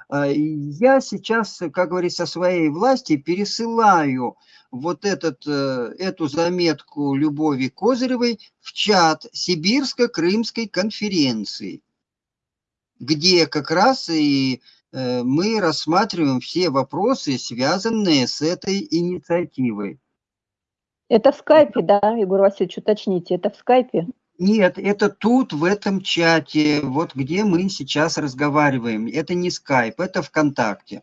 А, я сейчас, как говорится, своей власти пересылаю вот этот, э, эту заметку Любови Козыревой в чат Сибирско-Крымской конференции, где как раз и э, мы рассматриваем все вопросы, связанные с этой инициативой. Это в скайпе, да, Егор Васильевич, уточните, это в скайпе? Нет, это тут, в этом чате, вот где мы сейчас разговариваем. Это не скайп, это ВКонтакте.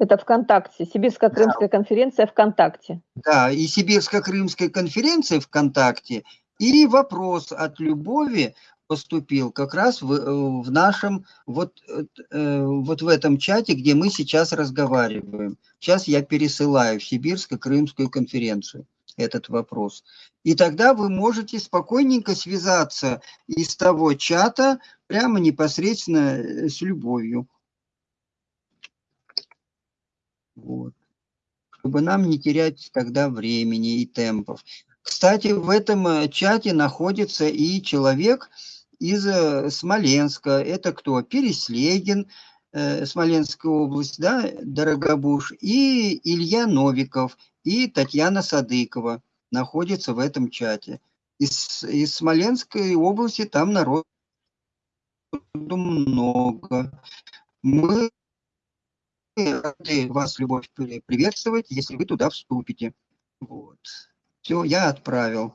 Это ВКонтакте, Сибирско-Крымская да. конференция ВКонтакте. Да, и Сибирско-Крымская конференция ВКонтакте, и вопрос от Любови поступил как раз в, э, в нашем, вот, э, вот в этом чате, где мы сейчас разговариваем. Сейчас я пересылаю в Сибирско-Крымскую конференцию этот вопрос. И тогда вы можете спокойненько связаться из того чата прямо непосредственно э, с любовью. Вот. Чтобы нам не терять тогда времени и темпов. Кстати, в этом э, чате находится и человек из э, Смоленска. Это кто? Переслегин, Смоленская область, да, Дорогобуш, и Илья Новиков – и Татьяна Садыкова находится в этом чате. Из, из Смоленской области там народу много. Мы рады вас, Любовь, приветствовать, если вы туда вступите. Вот. Все, я отправил.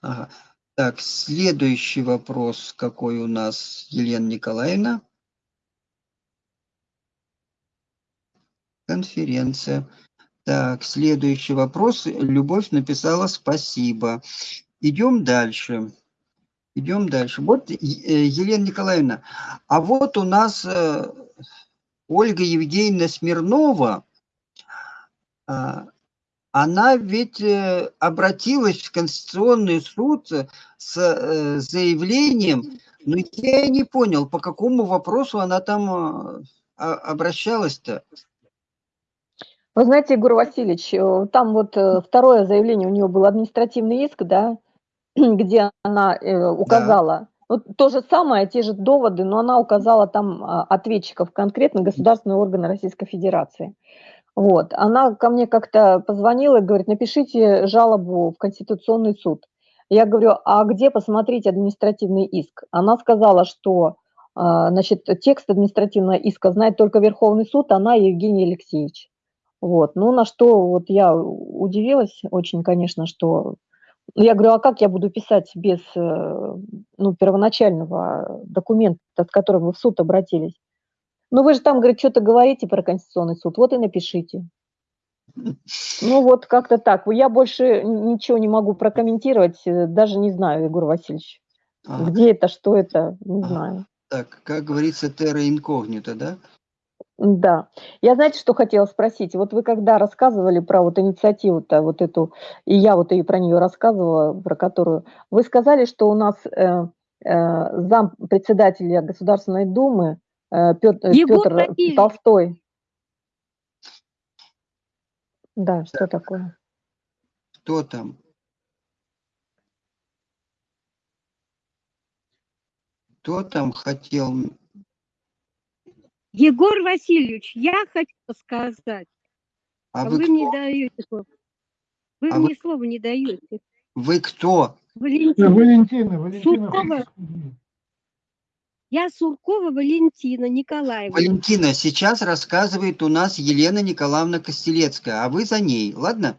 Ага. Так, следующий вопрос, какой у нас, Елена Николаевна. Конференция. Так, следующий вопрос. Любовь написала спасибо. Идем дальше. Идем дальше. Вот, Елена Николаевна, а вот у нас э, Ольга Евгеньевна Смирнова, а, она ведь э, обратилась в Конституционный суд с э, заявлением, но я не понял, по какому вопросу она там э, а- обращалась-то. Вы знаете, Егор Васильевич, там вот второе заявление, у нее был административный иск, да, (clears throat) где она указала, ну, то же самое, те же доводы, но она указала там а, ответчиков, конкретно государственные органы Российской Федерации. Вот. Она ко мне как-то позвонила и говорит, напишите жалобу в Конституционный суд. Я говорю, а где посмотреть административный иск? Она сказала, что а, значит, текст административного иска знает только Верховный суд, она и Евгений Алексеевич. Вот. Ну, на что вот я удивилась очень, конечно, что... Я говорю, а как я буду писать без э, ну, первоначального документа, с которым вы в суд обратились? Ну, вы же там, говорит, что-то говорите про Конституционный суд, вот и напишите. Ну, вот как-то так. Я больше ничего не могу прокомментировать, э, даже не знаю, Егор Васильевич. А, Где это, что это, не А. знаю. так, как говорится, терра инкогнито, да? Да. Я, знаете, что хотела спросить? Вот вы когда рассказывали про вот инициативу-то, вот эту, и я вот и про нее рассказывала, про которую, вы сказали, что у нас э, э, зам председателя Государственной Думы э, Петр, Егор Петр Васильевич. Толстой. Да, что такое? Кто там? Кто там хотел? Егор Васильевич, я хочу сказать, А а вы вы мне даете слово. Вы А мне слова не даете. Вы кто? Валентина. Валентина, Валентина. Суркова. Я Суркова Валентина Николаевна. Валентина, сейчас рассказывает у нас Елена Николаевна Костелецкая, а вы за ней, ладно?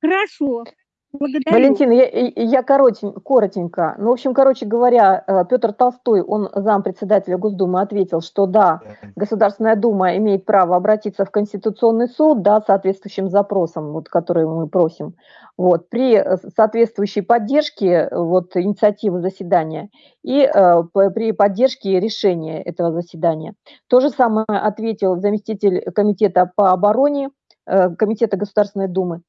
Хорошо. Благодарю. Валентина, я, я коротень, коротенько. Ну, в общем, короче говоря, э, Петр Толстой, он зам председателя Госдумы, ответил, что да, Государственная Дума имеет право обратиться в Конституционный суд, да, соответствующим запросом, вот, который мы просим, вот, при э, соответствующей поддержке вот, инициативы заседания и э, при поддержке решения этого заседания. То же самое ответил заместитель комитета по обороне, э, комитета Государственной Думы,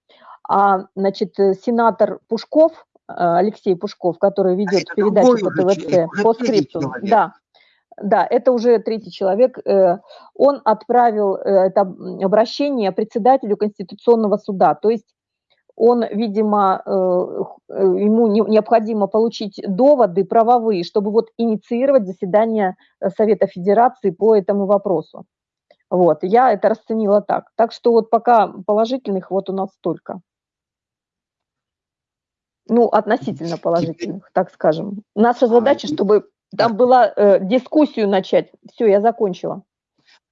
а, значит, э, сенатор Пушков, э, Алексей Пушков, который ведет это передачу по ТВЦ, по скрипту, да, да, это уже третий человек, э, он отправил это обращение председателю Конституционного суда, то есть он, видимо, ему не- необходимо получить доводы правовые, чтобы вот инициировать заседание Совета Федерации по этому вопросу. Вот, я это расценила так. Так что вот пока положительных вот у нас столько. Ну, относительно положительных, так скажем. Наша задача, чтобы там была э, дискуссию начать. Все, я закончила.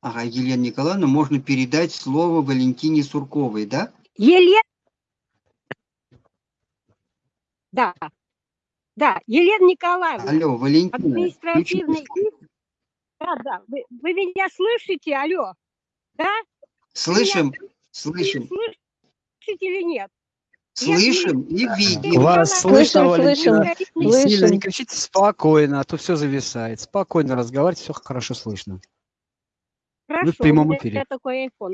Ага, Елена Николаевна, можно передать слово Валентине Сурковой, да? Елена. Да. Да, Елена Николаевна. Алло, Валентина, Административный. Да, да. Вы, вы меня слышите? Алло. Да? слышим, Вы слышим, слышите или нет? Слышим и видим. Вас слышно, слышим. Валентина. Не Слышим. сильно не кричите, спокойно, а то все зависает. Спокойно разговаривайте, все хорошо слышно. Хорошо, прямом у меня эфире. такой iPhone.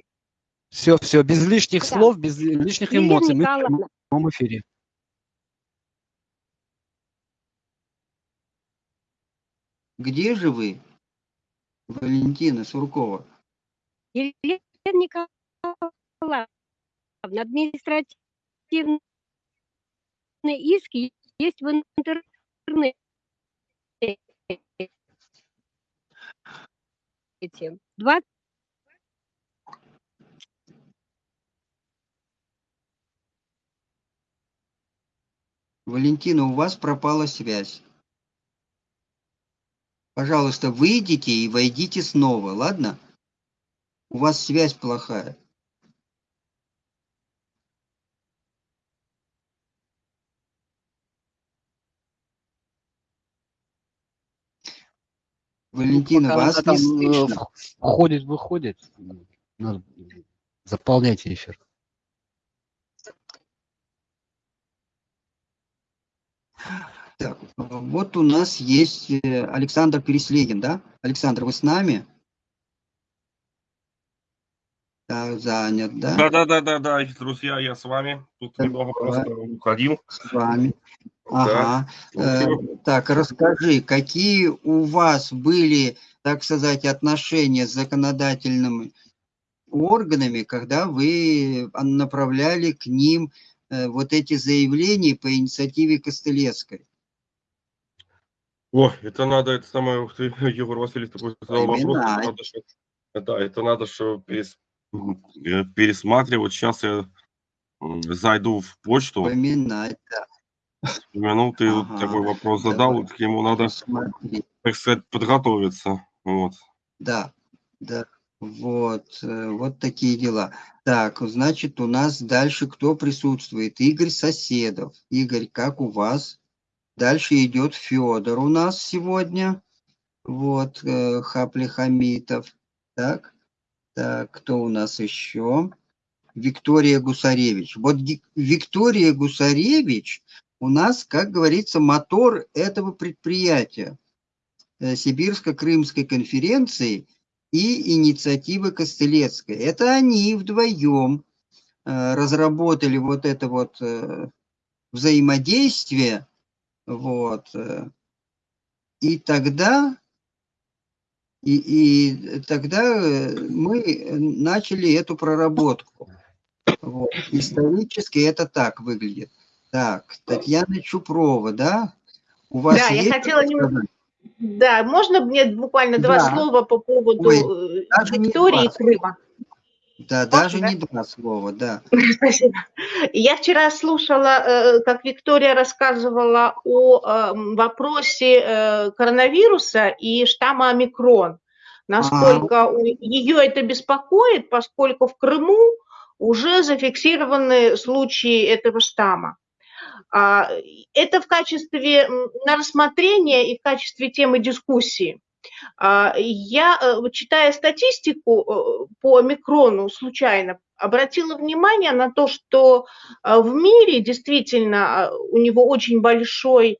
Все, все, без лишних Да. слов, без лишних Елена эмоций. Мы в Николаевна, прямом эфире. Где же вы, Валентина Суркова? Елена Николаевна, административные иски есть в интернете. Два Валентина, у вас пропала связь. Пожалуйста, выйдите и войдите снова, ладно? У вас связь плохая. Валентина, Пока вас не там, э, слышно. Входит, выходит. Надо заполнять эфир. Так, вот у нас есть э, Александр Переслегин, да? Александр, вы с нами? Да, занят, да? Да, да, да, да, да, друзья, я с вами. Тут Так, немного просто уходил. С вами. Да. Ага. Э, Так, расскажи, какие у вас были, так сказать, отношения с законодательными органами, когда вы а, направляли к ним э, вот эти заявления по инициативе Костылевской? О, это надо, это самое, ух ты, (laughs) Егор Васильевич такой задал вопрос. это надо да, это надо, что перес- э, пересматривать. Сейчас я зайду в почту, Вспоминать, да. Вспомянул, ты Ага, такой вопрос задал, вот к нему надо, Смотри. так сказать, подготовиться. Вот. Да, да, вот, э, вот такие дела. Так, значит, у нас дальше кто присутствует? Игорь Соседов. Игорь, как у вас? Дальше идет Федор у нас сегодня. Вот, э, Хапли Хамитов. Так, так, кто у нас еще? Виктория Гусаревич. Вот Виктория Гусаревич у нас, как говорится, мотор этого предприятия. э, Сибирско-Крымской конференции и инициативы Костылецкой. Это они вдвоем э, разработали вот это вот э, взаимодействие. Вот. И тогда, и, и тогда мы начали эту проработку. Вот. Исторически это так выглядит. Так, Татьяна Чупрова, да? У вас Да, я хотела немного-? Да, можно мне буквально два Да. слова по поводу Ой, э, Виктории и два. Крыма? Да, даже да? не два слова, да. (laughs) Спасибо. Я вчера слушала, э, как Виктория рассказывала о эм, вопросе э, коронавируса и штамма омикрон. Насколько у- ее это беспокоит, поскольку в Крыму уже зафиксированы случаи этого штамма. А, Это в качестве на рассмотрение и в качестве темы дискуссии. А, Я, э, читая статистику э, по омикрону случайно, обратила внимание на то, что э, в мире действительно э, у него очень большой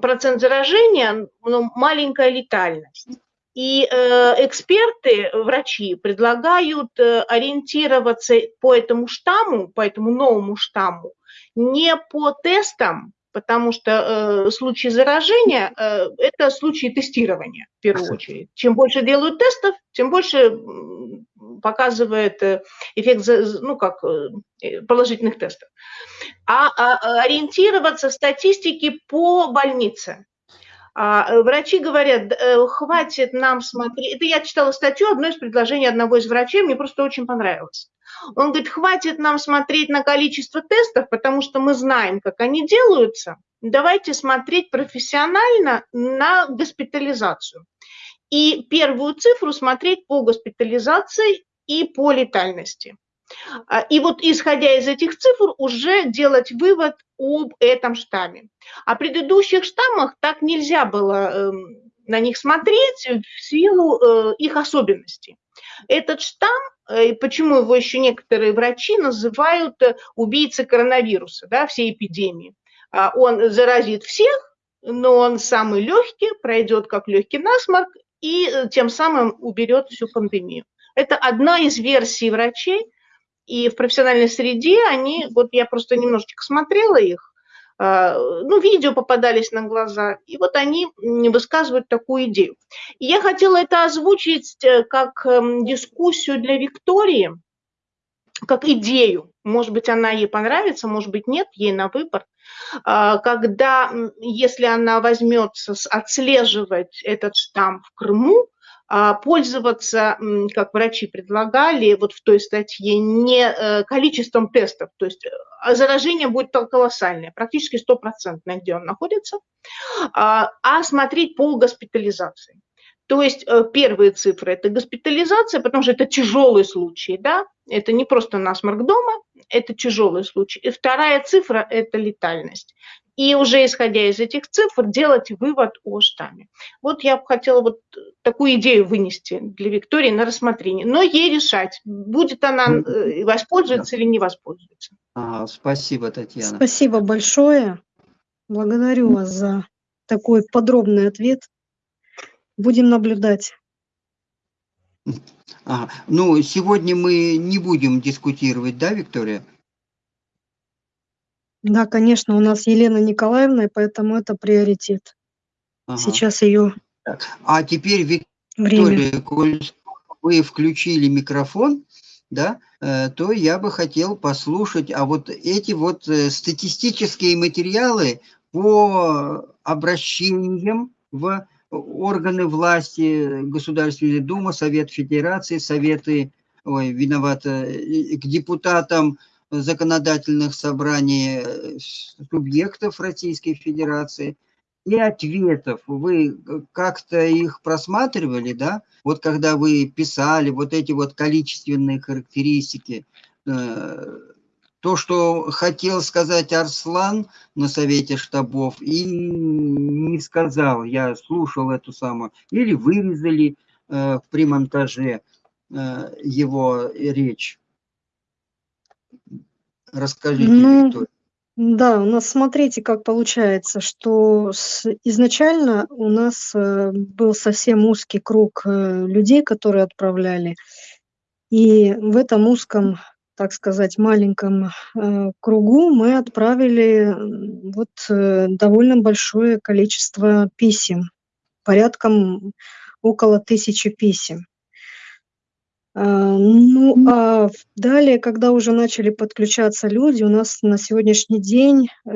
процент заражения, но маленькая летальность. И эксперты, врачи предлагают ориентироваться по этому штамму, по этому новому штамму, не по тестам, потому что э, случаи заражения э, – это случаи тестирования в первую очередь. Чем больше делают тестов, тем больше показывает э, эффект ну, как, э, положительных тестов. А, а, ориентироваться в статистике по больнице. А, э, Врачи говорят, э, хватит нам смотреть. Это я читала статью, одно из предложений одного из врачей, мне просто очень понравилось. Он говорит, хватит нам смотреть на количество тестов, потому что мы знаем, как они делаются. Давайте смотреть профессионально на госпитализацию. И первую цифру смотреть по госпитализации и по летальности. А, И вот исходя из этих цифр уже делать вывод об этом штамме. О предыдущих штаммах так нельзя было эм, на них смотреть в силу э, их особенностей. Этот штамм, э, почему его еще некоторые врачи называют э, убийцей коронавируса, да, всей эпидемии. А, Он заразит всех, но он самый легкий, пройдет как легкий насморк и тем самым уберет всю пандемию. Это одна из версий врачей, и в профессиональной среде они, вот я просто немножечко смотрела их, а, ну, видео попадались на глаза, и вот они м, высказывают такую идею. И я хотела это озвучить э, как эм, дискуссию для Виктории, как идею. Может быть, она ей понравится, может быть, нет, ей на выбор. А, Когда, если она возьмется отслеживать этот штамм в Крыму, пользоваться, м, как врачи предлагали, вот в той статье, не э, количеством тестов, то есть э, заражение будет колоссальное, практически стопроцентное, где он находится, а а смотреть по госпитализации. То есть э, первые цифры – это госпитализация, потому что это тяжелый случай, да, это не просто насморк дома, это тяжелый случай. И вторая цифра – это летальность. И уже исходя из этих цифр делать вывод о штамме. Вот я бы хотела вот такую идею вынести для Виктории на рассмотрение. Но ей решать, будет она э, воспользоваться или не воспользуется. Ага, спасибо, Татьяна. Спасибо большое. Благодарю вас за такой подробный ответ. Будем наблюдать. Ага. Ну, сегодня мы не будем дискутировать, да, Виктория? Да, конечно, у нас Елена Николаевна, и поэтому это приоритет. Ага. Сейчас ее А теперь, время. Виктория, коль вы включили микрофон, да, э, то я бы хотел послушать, а вот эти вот э, статистические материалы по обращениям в органы власти, Государственная Дума, Совет Федерации, Советы, ой, виновата, и к депутатам законодательных собраний э, субъектов Российской Федерации и ответов. Вы как-то их просматривали, да? Вот когда вы писали вот эти вот количественные характеристики, э, то, что хотел сказать Арслан на совете штабов и не сказал, я слушал эту самую, или вырезали э, при монтаже э, его речь. Расскажите, Ну, Виктория. Да, у нас смотрите, как получается, что с- изначально у нас э, был совсем узкий круг э, людей, которые отправляли, и в этом узком, так сказать, маленьком э, кругу мы отправили вот э, довольно большое количество писем, порядком около тысячи писем. А, Ну, а далее, когда уже начали подключаться люди, у нас на сегодняшний день э,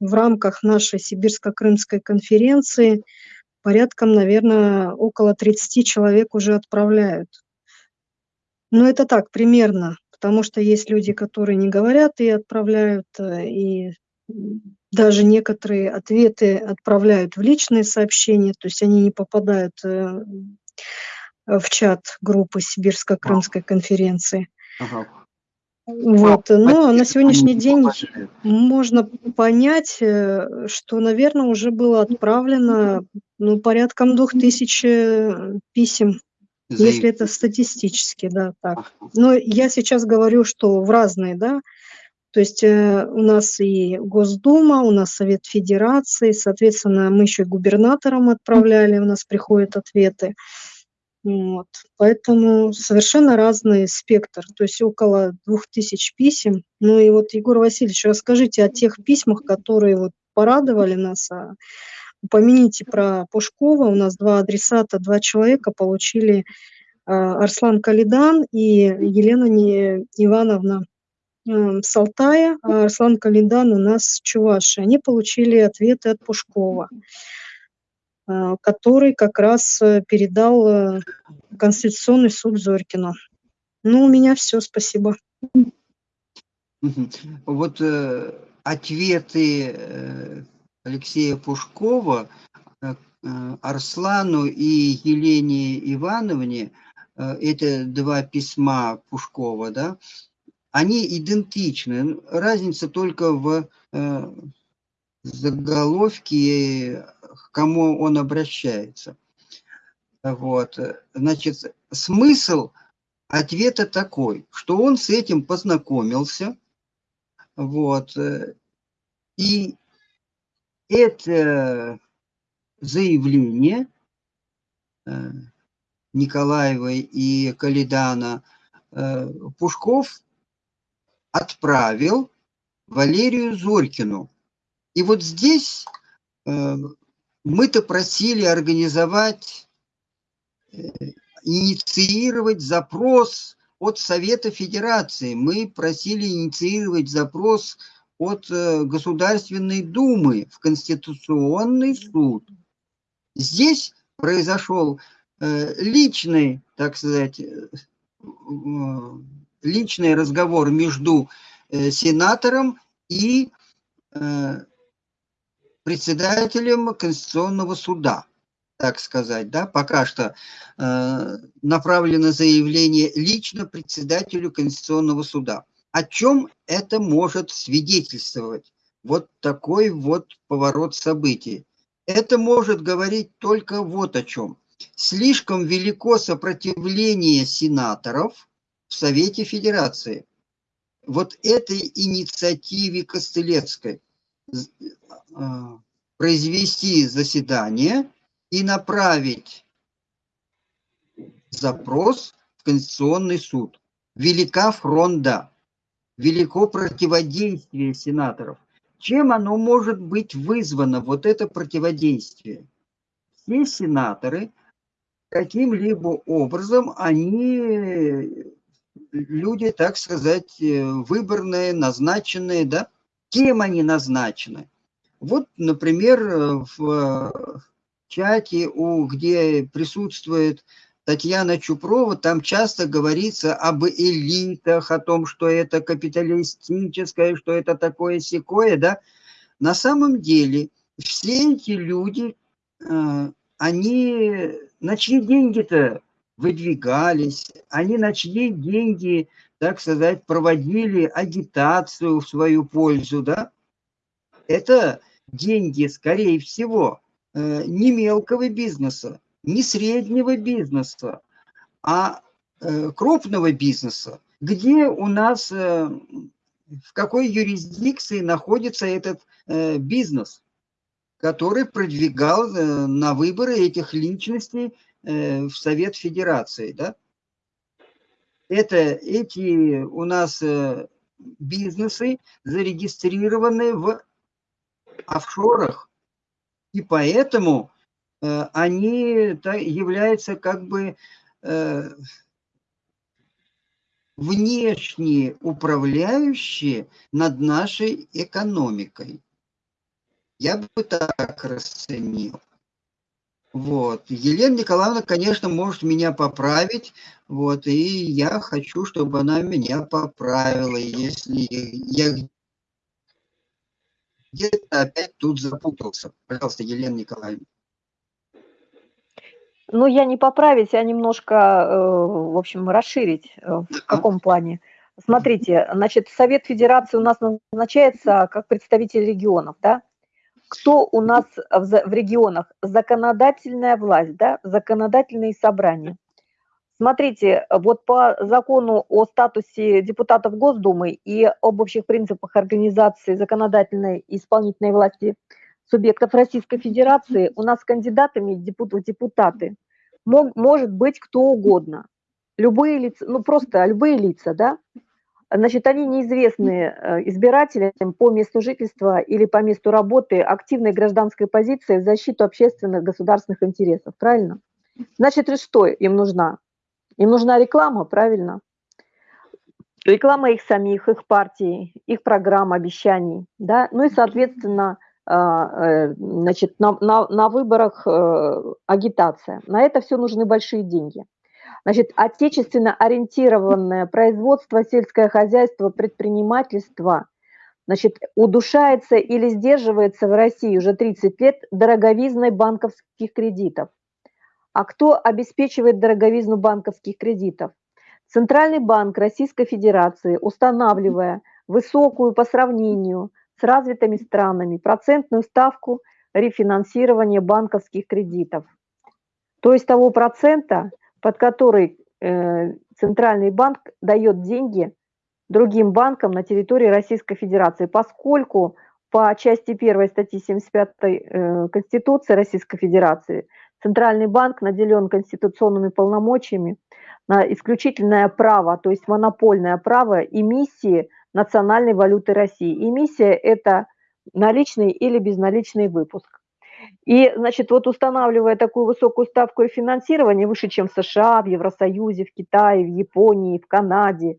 в рамках нашей Сибирско-Крымской конференции порядком, наверное, около 30 человек уже отправляют. Но это так, примерно, потому что есть люди, которые не говорят и отправляют, э, и даже некоторые ответы отправляют в личные сообщения, то есть они не попадают э, в чат группы Сибирско-Крымской конференции. Ага. Вот. А на сегодняшний день можно понять, э, что, наверное, уже было отправлено ну, порядком двух тысяч э, писем, если это статистически, да, так. Но я сейчас говорю, что в разные, да, то есть э, у нас и Госдума, у нас Совет Федерации, соответственно, мы еще и губернаторам отправляли, у нас приходят ответы. Вот. Поэтому совершенно разный спектр, то есть около двух тысяч писем. Ну и вот, Егор Васильевич, расскажите о тех письмах, которые вот порадовали нас. а Упомяните про Пушкова. У нас два адресата, два человека получили а, Арслан Калидан и Елена Ивановна э, с Алтая, а Арслан Калидан у нас Чуваши. Они получили ответы от Пушкова, который как раз э, передал э, Конституционный суд Зорькину. Ну, у меня все, спасибо. Вот э, ответы э, Алексея Пушкова э, э, Арслану и Елене Ивановне, э, это два письма Пушкова, да, они идентичны. Разница только в э, заголовке, кому он обращается. Вот. Значит, смысл ответа такой, что он с этим познакомился, вот, и это заявление э, Николаевой и Калидана э, Пушков отправил Валерию Зорькину. И вот здесь э, мы-то просили организовать, э, инициировать запрос от Совета Федерации. Мы просили инициировать запрос от э, Государственной Думы в Конституционный суд. Здесь произошел э, личный, так сказать, личный разговор между сенатором и председателем Конституционного суда, так сказать, да, пока что э, направлено заявление лично председателю Конституционного суда. О чем это может свидетельствовать? Вот такой вот поворот событий. Это может говорить только вот о чем. Слишком велико сопротивление сенаторов в Совете Федерации. Вот этой инициативе Костылецкой произвести заседание и направить запрос в Конституционный суд. Велика фронда, велико противодействие сенаторов. Чем оно может быть вызвано, вот это противодействие? Все сенаторы каким-либо образом, они люди, так сказать, выборные, назначенные, да? Кем они назначены? Вот, например, в чате, у, где присутствует Татьяна Чупрова, там часто говорится об элитах, о том, что это капиталистическое, что это такое секое, да. На самом деле все эти люди, э, они на чьи деньги-то выдвигались, они на чьи деньги, так сказать, проводили агитацию в свою пользу, да. Это деньги, скорее всего, э, не мелкого бизнеса, не среднего бизнеса, а э, крупного бизнеса, где у нас, э, в какой юрисдикции находится этот бизнес, который продвигал на выборы этих личностей в Совет Федерации. Да? Это эти у нас бизнесы зарегистрированы в офшорах, и поэтому Э, они являются как бы э, внешние управляющие над нашей экономикой. Я бы так расценил. Вот. Елена Николаевна, конечно, может меня поправить, вот, и я хочу, чтобы она меня поправила, если я где-то опять тут запутался. Пожалуйста, Елена Николаевна. Ну, я не поправить, а немножко, э, в общем, расширить. Э, в каком плане? Смотрите, значит, Совет Федерации у нас назначается как представитель регионов, да? Кто у нас в регионах? Законодательная власть, да? Законодательные собрания. Смотрите, вот по закону о статусе депутатов Госдумы и об общих принципах организации законодательной и исполнительной власти – субъектов Российской Федерации у нас кандидатами в депутаты мог, может быть кто угодно. Любые лица, ну просто любые лица, да, значит, они неизвестны э, избирателям по месту жительства или по месту работы активной гражданской позиции в защиту общественных государственных интересов, правильно? Значит, что им нужна? Им нужна реклама, правильно? Реклама их самих, их партий, их программ, обещаний, да, ну и, соответственно, а, э, значит, на, на, на выборах э, агитация. На это все нужны большие деньги. Значит, отечественно ориентированное производство, сельское хозяйство, предпринимательство, значит, удушается или сдерживается в России уже 30 лет дороговизной банковских кредитов. А кто обеспечивает дороговизну банковских кредитов? Центральный банк Российской Федерации, устанавливая высокую по сравнению – с развитыми странами процентную ставку рефинансирования банковских кредитов. То есть того процента, под который э, Центральный банк дает деньги другим банкам на территории Российской Федерации, поскольку по части 1 статьи 75 э, Конституции Российской Федерации Центральный банк наделен конституционными полномочиями на исключительное право, то есть монопольное право эмиссии национальной валюты России. Эмиссия – это наличный или безналичный выпуск. И, значит, вот устанавливая такую высокую ставку и финансирование, выше, чем в США, в Евросоюзе, в Китае, в Японии, в Канаде,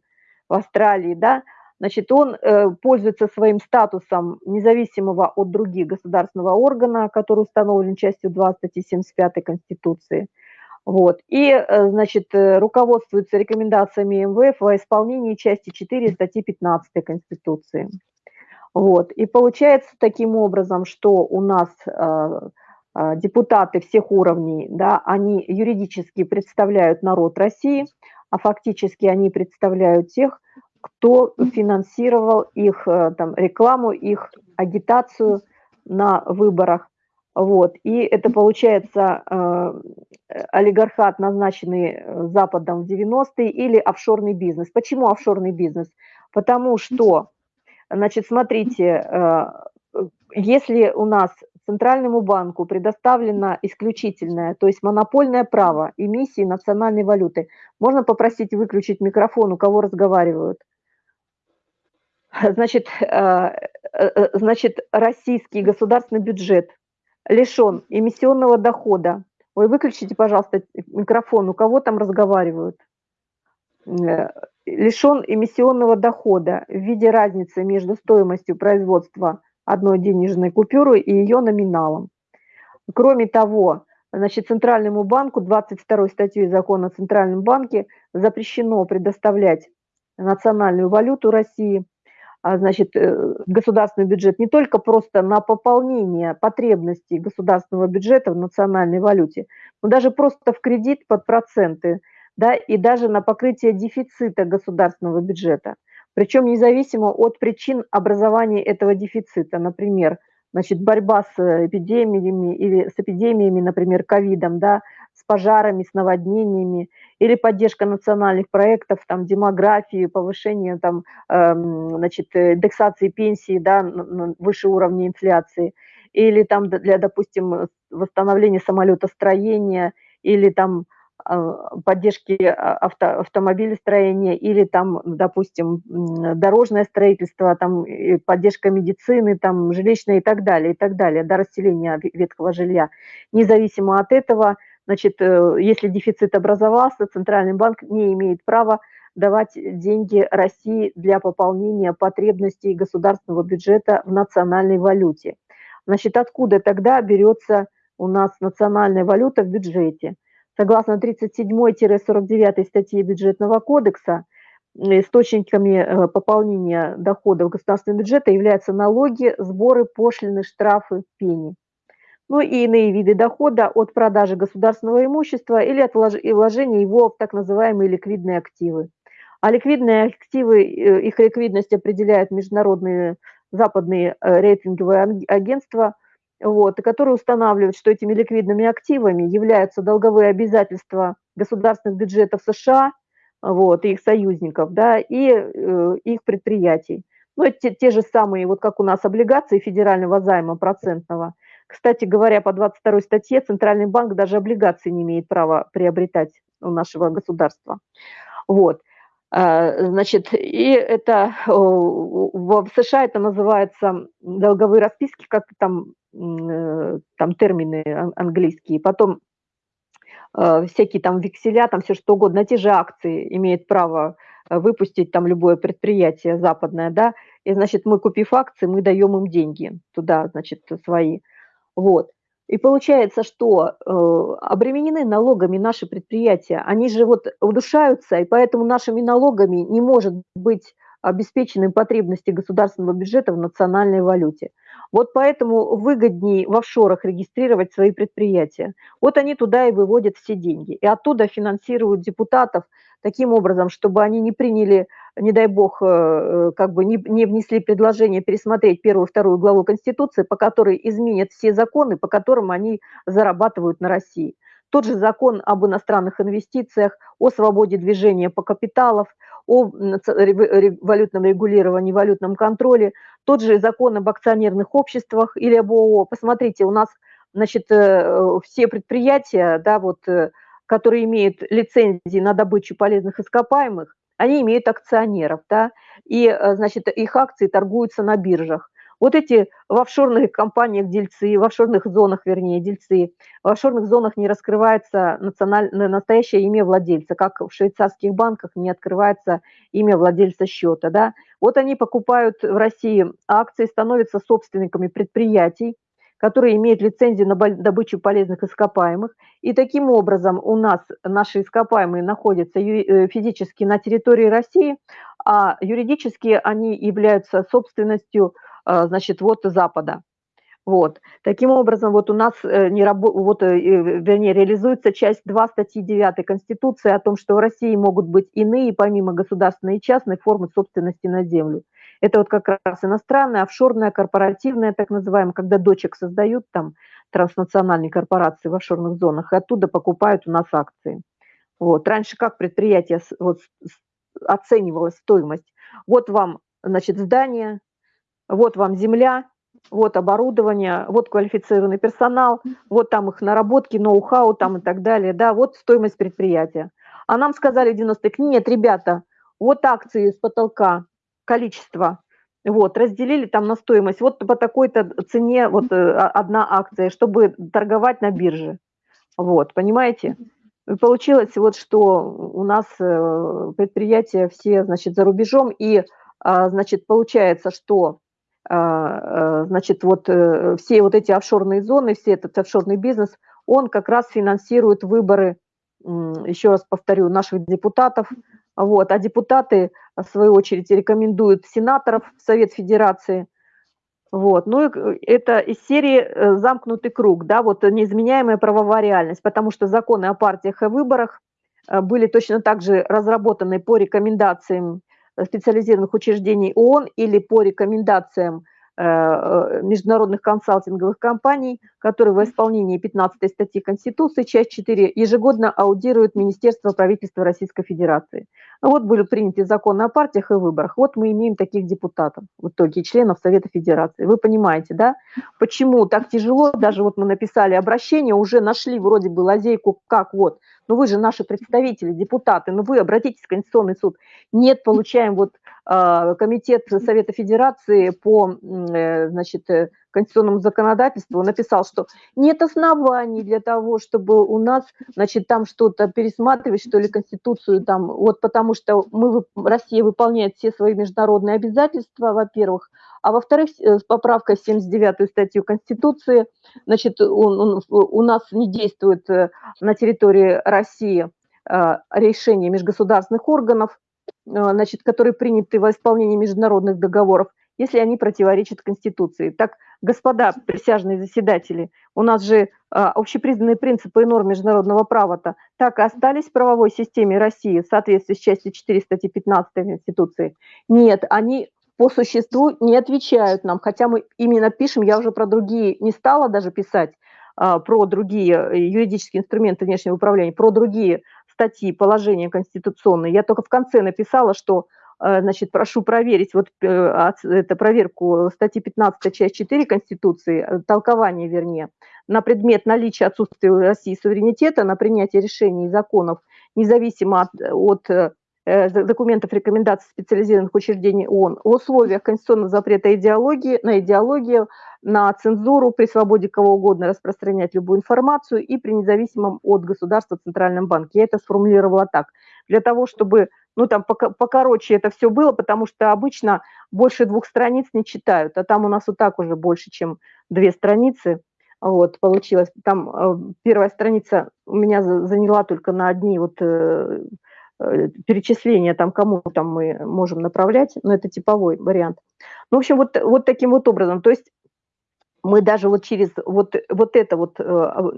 в Австралии, да, значит, он э, пользуется своим статусом независимого от других государственного органа, который установлен частью 2 статьи 75 Конституции – вот. И, э, значит, э, руководствуются рекомендациями МВФ во исполнении части 4 статьи 15 Конституции. Вот. И получается таким образом, что у нас э, э, депутаты всех уровней, да, они юридически представляют народ России, а фактически они представляют тех, кто финансировал их э, там, рекламу, их агитацию на выборах. Вот. И это получается олигархат, назначенный Западом в 90-е, или офшорный бизнес. Почему офшорный бизнес? Потому что, значит, смотрите, э, если у нас Центральному банку предоставлено исключительное, то есть монопольное право эмиссии национальной валюты. Можно попросить выключить микрофон, у кого разговаривают? Значит, э, э, значит, российский государственный бюджет лишен эмиссионного дохода. Ой, выключите, пожалуйста, микрофон, у кого там разговаривают? Э, лишен эмиссионного дохода в виде разницы между стоимостью производства одной денежной купюры и ее номиналом. Кроме того, значит, Центральному банку 22 статьей закона о Центральном банке запрещено предоставлять национальную валюту России, а, значит, э, государственный бюджет не только просто на пополнение потребностей государственного бюджета в национальной валюте, но даже просто в кредит под проценты, да, и даже на покрытие дефицита государственного бюджета причем независимо от причин образования этого дефицита. Например, значит, борьба с эпидемиями или с эпидемиями, например, ковидом, да, с пожарами, с наводнениями, или поддержка национальных проектов, там, демографии, повышение, там, эм, значит, индексации пенсии, да, выше уровня инфляции, или там для, допустим, восстановления самолетостроения, или там поддержки а, авто, автомобилестроения или там, допустим, дорожное строительство, там поддержка медицины, там жилищное и так далее, и так далее, до расселения ветхого жилья. Независимо от этого, значит, э, если дефицит образовался, Центральный банк не имеет права давать деньги России для пополнения потребностей государственного бюджета в национальной валюте. Значит, откуда тогда берется у нас национальная валюта в бюджете? Согласно 37-49 статьи бюджетного кодекса, источниками э, пополнения доходов государственного бюджета являются налоги, сборы, пошлины, штрафы, пени. Ну и иные виды дохода от продажи государственного имущества или от вложения его в так называемые ликвидные активы. А ликвидные активы, э, их ликвидность определяют международные западные э, рейтинговые агентства – вот, которые устанавливают, что этими ликвидными активами являются долговые обязательства государственных бюджетов США вот, и их союзников, да, и э, их предприятий. Ну, те, те же самые, вот как у нас облигации федерального займа процентного. Кстати говоря, по 22 статье Центральный банк даже облигации не имеет права приобретать у нашего государства. Вот. А, значит, и это в США это называется долговые расписки, как там Э, там термины английские, потом э, всякие там векселя, там все что угодно, те же акции имеет право э, выпустить там любое предприятие западное, да, и, значит, мы, купив акции, мы даем им деньги туда, значит, свои, вот. И получается, что э, обременены налогами наши предприятия, они же вот удушаются, и поэтому нашими налогами не может быть обеспечены потребности государственного бюджета в национальной валюте. Вот поэтому выгоднее в офшорах регистрировать свои предприятия. Вот они туда и выводят все деньги. И оттуда финансируют депутатов таким образом, чтобы они не приняли, не дай бог, э, э, как бы не, не внесли предложение пересмотреть первую вторую главу Конституции, по которой изменят все законы, по которым они зарабатывают на России. Тот же закон об иностранных инвестициях, о свободе движения по капиталов, о валютном регулировании, валютном контроле, тот же закон об акционерных обществах или об ООО. Посмотрите, у нас значит, э, все предприятия, да, вот, э, которые имеют лицензии на добычу полезных ископаемых, они имеют акционеров, да, и, э, значит, их акции торгуются на биржах. Вот эти в офшорных компаниях дельцы, в офшорных зонах, вернее, дельцы, в офшорных зонах не раскрывается национальное, настоящее имя владельца, как в швейцарских банках не открывается имя владельца счета. Да? Вот они покупают в России акции, становятся собственниками предприятий, которые имеют лицензию на добычу полезных ископаемых. И таким образом у нас наши ископаемые находятся э, физически на территории России, а юридически они являются собственностью а, значит, вот Запада. Вот. Таким образом, вот у нас э, не рабо... вот, э, вернее, реализуется часть 2 статьи 9 Конституции о том, что в России могут быть иные, помимо государственной и частной, формы собственности на землю. Это вот как раз иностранная, офшорная, корпоративная, так называемая, когда дочек создают там транснациональные корпорации в офшорных зонах, и оттуда покупают у нас акции. Вот. Раньше как предприятие вот, оценивалась стоимость? Вот вам, значит, здание, вот вам земля, вот оборудование, вот квалифицированный персонал, вот там их наработки, ноу-хау там и так далее, да, вот стоимость предприятия. А нам сказали в 90-х, нет, ребята, вот акции с потолка, количество, вот, разделили там на стоимость, вот по такой-то цене вот э, одна акция, чтобы торговать на бирже. Вот, понимаете? И получилось вот, что у нас э, предприятия все, значит, за рубежом, и, а, значит, получается, что а, э, значит, вот все вот эти офшорные зоны, все этот офшорный бизнес, он как раз финансирует выборы, еще раз повторю, наших депутатов, вот, а депутаты, в свою очередь, рекомендуют сенаторов в Совет Федерации. Вот. Ну, это из серии э, «Замкнутый круг», да, вот неизменяемая правовая реальность, потому что законы о партиях и выборах э, были точно так же разработаны по рекомендациям специализированных учреждений ООН или по рекомендациям Э, э, международных консалтинговых компаний, которые в исполнении 15 статьи Конституции, часть 4, ежегодно аудируют Министерство правительства Российской Федерации. Ну вот были приняты законы о партиях и выборах. Вот мы имеем таких депутатов, в итоге членов Совета Федерации. Вы понимаете, да, почему так тяжело, даже вот мы написали обращение, уже нашли вроде бы лазейку, как вот, ну вы же наши представители, депутаты, ну вы обратитесь в Конституционный суд. Нет, получаем вот а, комитет Совета Федерации по э, значит, э, конституционному законодательству написал, что нет оснований для того, чтобы у нас значит, там что-то пересматривать, что ли, Конституцию, там, вот потому что мы, Россия выполняет все свои международные обязательства, во-первых, а во-вторых, э, в 79-ю статью Конституции, значит, он, он, у нас не действует на территории России решение межгосударственных органов, значит, которые приняты во исполнении международных договоров, если они противоречат Конституции. Так, господа присяжные заседатели, у нас же общепризнанные принципы и нормы международного права-то так и остались в правовой системе России в соответствии с частью 4 статьи 15 Конституции? Нет, они по существу не отвечают нам, хотя мы именно пишем, я уже про другие не стала даже писать, а, про другие э, юридические инструменты внешнего управления, про другие статьи положения конституционные. Я только в конце написала, что э, значит, прошу проверить вот э, это проверку статьи 15 часть 4 Конституции, толкование вернее, на предмет наличия отсутствия у России суверенитета на принятие решений и законов, независимо от, от документов рекомендаций специализированных учреждений ООН, в условиях конституционного запрета идеологии, на идеологию, на цензуру, при свободе кого угодно распространять любую информацию и при независимом от государства Центральном банке. Я это сформулировала так. Для того, чтобы, ну там покороче это все было, потому что обычно больше двух страниц не читают, а там у нас вот так уже больше, чем две страницы. Вот, получилось. Там э, первая страница у меня заняла только на одни вот э, э, перечисления, там кому там мы можем направлять, но это типовой вариант. Ну, в общем, вот, вот таким вот образом. То есть мы даже вот через вот, вот это вот, э,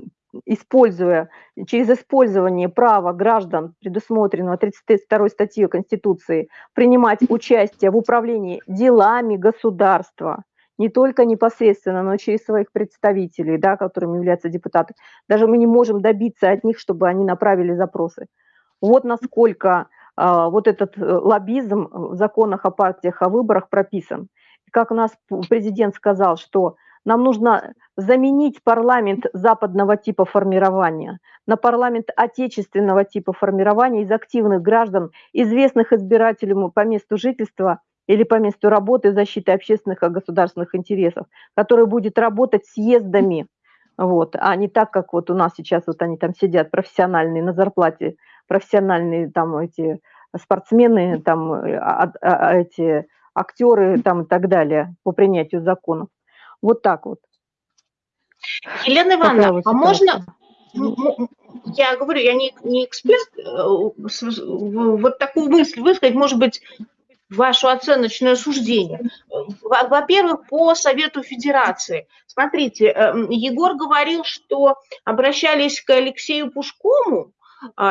используя, через использование права граждан, предусмотренного 32 статьей Конституции, принимать участие в управлении делами государства, не только непосредственно, но через своих представителей, да, которыми являются депутаты. Даже мы не можем добиться от них, чтобы они направили запросы. Вот насколько а, вот этот э, лоббизм в законах о партиях, о выборах прописан. Как у нас президент сказал, что нам нужно заменить парламент западного типа формирования на парламент отечественного типа формирования из активных граждан, известных избирателям по месту жительства или по месту работы защиты общественных и государственных интересов, который будет работать съездами, вот, а не так, как вот у нас сейчас вот они там сидят профессиональные на зарплате, профессиональные там эти спортсмены, там а, а, а, эти актеры там и так далее по принятию законов. Вот так вот. Елена Ивановна, а можно, я говорю, я не, не эксперт, э, вот такую мысль высказать, может быть, вашу оценочное суждение. Во-первых, по Совету Федерации. Смотрите, э, Егор говорил, что обращались к Алексею Пушкому,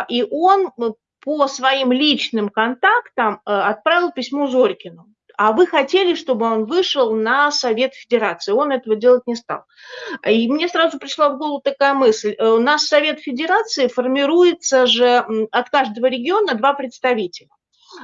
и он по своим личным контактам э, отправил письмо Зорькину а вы хотели, чтобы он вышел на Совет Федерации. Он этого делать не стал. И мне сразу пришла в голову такая мысль. Э, у нас Совет Федерации формируется же от каждого региона два представителя.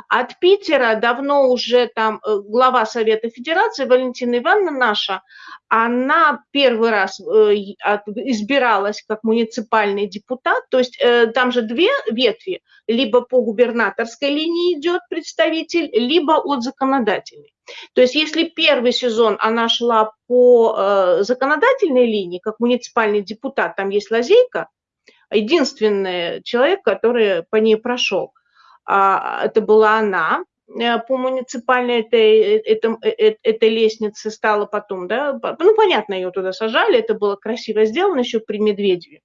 От Питера давно уже там э, глава Совета Федерации Валентина Ивановна наша, она первый раз э, избиралась как муниципальный депутат, то есть э, там же две ветви, либо по губернаторской линии идет представитель, либо от законодательной. То есть если первый сезон она шла по законодательной линии, как муниципальный депутат, там есть лазейка, единственный человек, который по ней прошел, это была она, э, по муниципальной этой, этой, э, этой лестнице стала потом, да, ну, понятно, ее туда сажали, это было красиво сделано еще при Медведеве.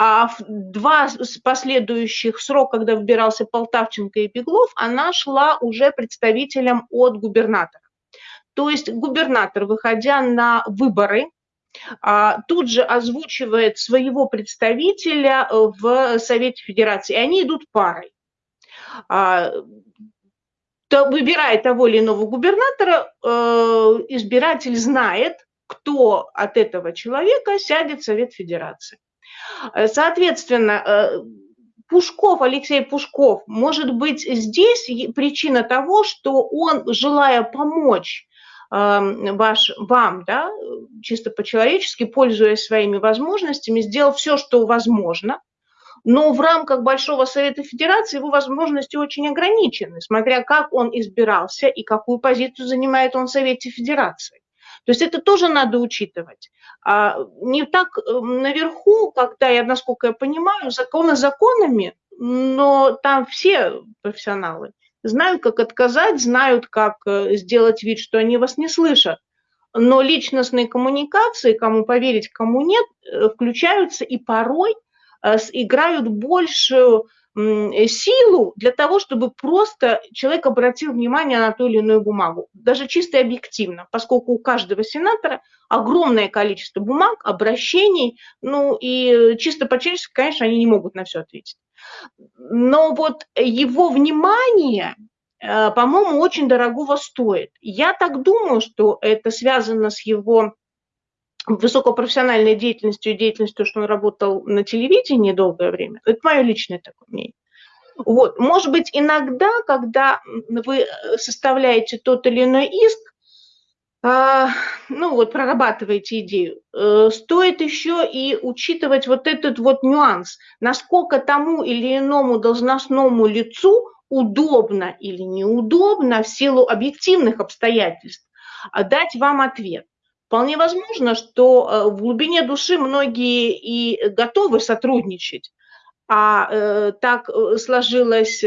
А в два последующих срока, когда выбирался Полтавченко и Беглов, она шла уже представителем от губернатора. То есть губернатор, выходя на выборы, а, тут же озвучивает своего представителя э, в Совете Федерации, и они идут парой. А, выбирая того или иного губернатора, э, избиратель знает, кто от этого человека сядет в Совет Федерации. Э, соответственно, Пушков, Алексей Пушков, может быть, здесь причина того, что он, желая помочь ваш, вам, да, чисто по-человечески, пользуясь своими возможностями, сделал все, что возможно, но в рамках Большого Совета Федерации его возможности очень ограничены, смотря как он избирался и какую позицию занимает он в Совете Федерации. То есть это тоже надо учитывать. А не так наверху, когда я, насколько я понимаю, законы законами, но там все профессионалы знают, как отказать, знают, как э, сделать вид, что они вас не слышат. Но личностные коммуникации, кому поверить, кому нет, э, включаются и порой э, играют большую силу для того, чтобы просто человек обратил внимание на ту или иную бумагу, даже чисто объективно, поскольку у каждого сенатора огромное количество бумаг, обращений, ну и чисто по-человечески, конечно, они не могут на все ответить но вот его внимание, э, по-моему, очень дорогого стоит. Я так думаю, что это связано с его высокопрофессиональной деятельностью и деятельностью, что он работал на телевидении долгое время. Это мое личное такое мнение. Вот. Может быть, иногда, когда вы составляете тот или иной иск, а, ну вот прорабатываете идею, э, стоит еще и учитывать вот этот вот нюанс, насколько тому или иному должностному лицу удобно или неудобно в силу объективных обстоятельств дать вам ответ. Вполне возможно, что э, в глубине души многие и готовы сотрудничать, а э, так сложилась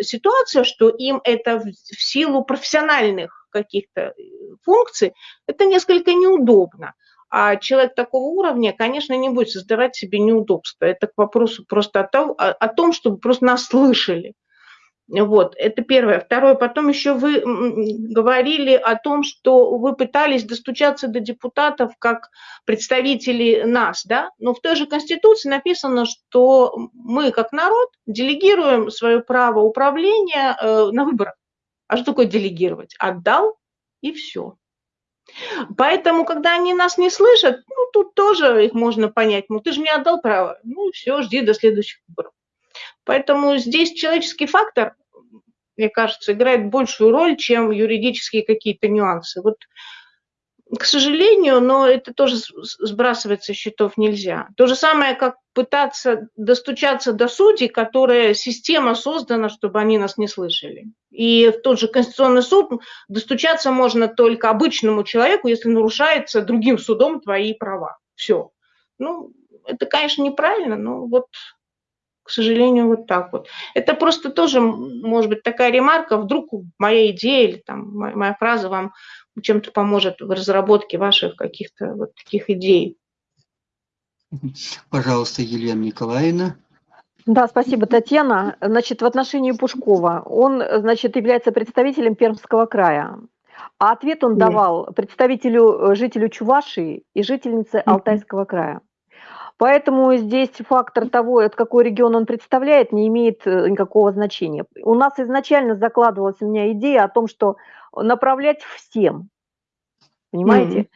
ситуация, что им это в силу профессиональных каких-то э, функций, это несколько неудобно. А человек такого уровня, конечно, не будет создавать себе неудобства. Это к вопросу просто о том, о, о том чтобы просто нас слышали. Вот, это первое. Второе, потом еще вы говорили о том, что вы пытались достучаться до депутатов как представители нас, да? Но в той же Конституции написано, что мы как народ делегируем свое право управления э, на выборах. А что такое делегировать? Отдал и все. Поэтому, когда они нас не слышат, ну, тут тоже их можно понять. Ну, ты же мне отдал право. Ну, все, жди до следующих выборов. Поэтому здесь человеческий фактор, мне кажется, играет большую роль, чем юридические какие-то нюансы. Вот к сожалению, но это тоже сбрасывать со счетов нельзя. То же самое, как пытаться достучаться до судей, которая система создана, чтобы они нас не слышали. И в тот же Конституционный суд достучаться можно только обычному человеку, если нарушается другим судом твои права. Все. Ну, это, конечно, неправильно, но вот, к сожалению, вот так вот. Это просто тоже, может быть, такая ремарка, вдруг моя идея или там моя фраза вам чем-то поможет в разработке ваших каких-то вот таких идей. Пожалуйста, Елена Николаевна. Да, спасибо, Татьяна. Значит, в отношении Пушкова, он, значит, является представителем Пермского края, а ответ он давал представителю, жителю Чувашии и жительнице Алтайского края. Поэтому здесь фактор того, от какой регион он представляет, не имеет э, никакого значения. У нас изначально закладывалась у меня идея о том, что направлять всем. Понимаете?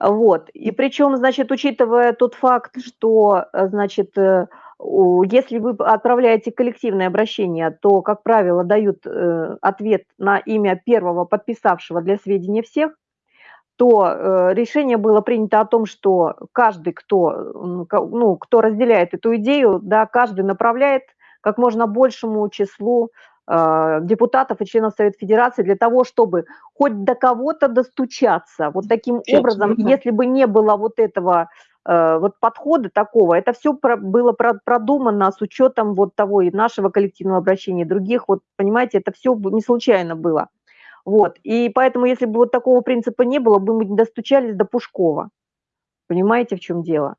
Mm-hmm. Вот. И причем, значит, учитывая тот факт, что, э, значит, э, если вы отправляете коллективное обращение, то, как правило, дают ответ на имя первого подписавшего для сведения всех, то э, решение было принято о том, что каждый, кто, ну, кто разделяет эту идею, да, каждый направляет как можно большему числу э, депутатов и членов Совета Федерации для того, чтобы хоть до кого-то достучаться. Вот таким образом, если бы не было вот этого Э, вот подхода такого, это все было продумано с учетом вот того и нашего коллективного обращения, и других, вот понимаете, это все не случайно было. Вот, и поэтому, если бы вот такого принципа не было, бы мы не достучались до Пушкова. Понимаете, в чем дело?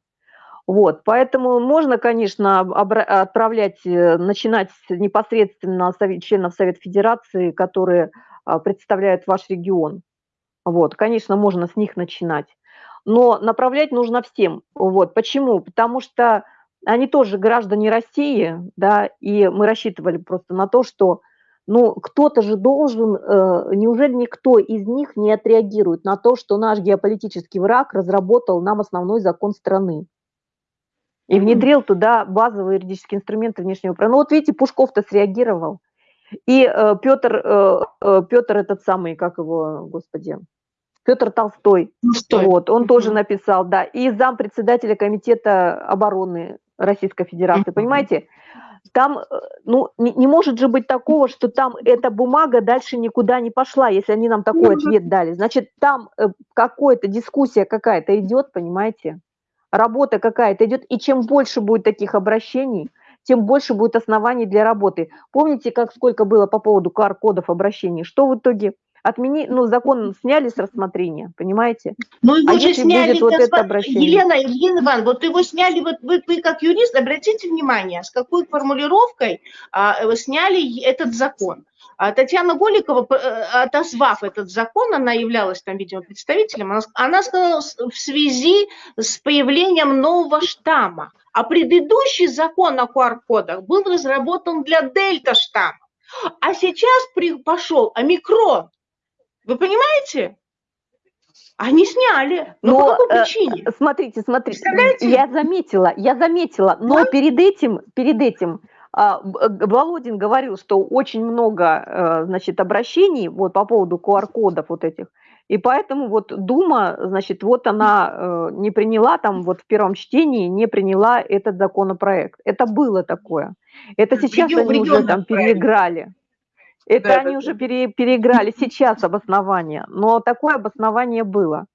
Вот, поэтому можно, конечно, отправлять, э, начинать непосредственно членов Совета Федерации, которые а, представляют ваш регион. Вот, конечно, можно с них начинать но направлять нужно всем. Вот. Почему? Потому что они тоже граждане России, да, и мы рассчитывали просто на то, что ну, кто-то же должен, э, неужели никто из них не отреагирует на то, что наш геополитический враг разработал нам основной закон страны и внедрил туда базовые юридические инструменты внешнего права. Ну вот видите, Пушков-то среагировал. И э, Петр, э, э, Петр этот самый, как его, господи, Петр Толстой. Толстой. Вот, он тоже написал, да. И зам председателя комитета обороны Российской Федерации. Понимаете? Там, э, ну, не, не может же быть такого, что там эта бумага дальше никуда не пошла, если они нам такой ответ дали. Значит, там э, какая-то дискуссия какая-то идет, понимаете? Работа какая-то идет. И чем больше будет таких обращений, тем больше будет оснований для работы. Помните, как сколько было по поводу QR-кодов обращений? Что в итоге? Отмени, ну, закон сняли с рассмотрения, понимаете? Ну, его а же сняли, вот это обращение? Елена, Елена Ивановна, вот его сняли, вот вы, вы как юрист, обратите внимание, с какой формулировкой а, э, сняли этот закон. А Татьяна Голикова, э, отозвав этот закон, она являлась там, видимо, представителем, она, она сказала в связи с появлением нового штамма. А предыдущий закон о QR-кодах был разработан для дельта-штамма. А сейчас при, пошел омикрон. Вы понимаете? Они сняли. Но, но по какой э, причине? Смотрите, смотрите. Я заметила, я заметила. Но да? перед этим, перед этим а, Володин говорил, что очень много, э, значит, обращений вот по поводу QR-кодов вот этих. И поэтому вот Дума, значит, вот она э, не приняла там вот в первом чтении, не приняла этот законопроект. Это было такое. Это сейчас они уже там переиграли. Это да, они да, уже пере, переиграли сейчас обоснование, но такое обоснование было.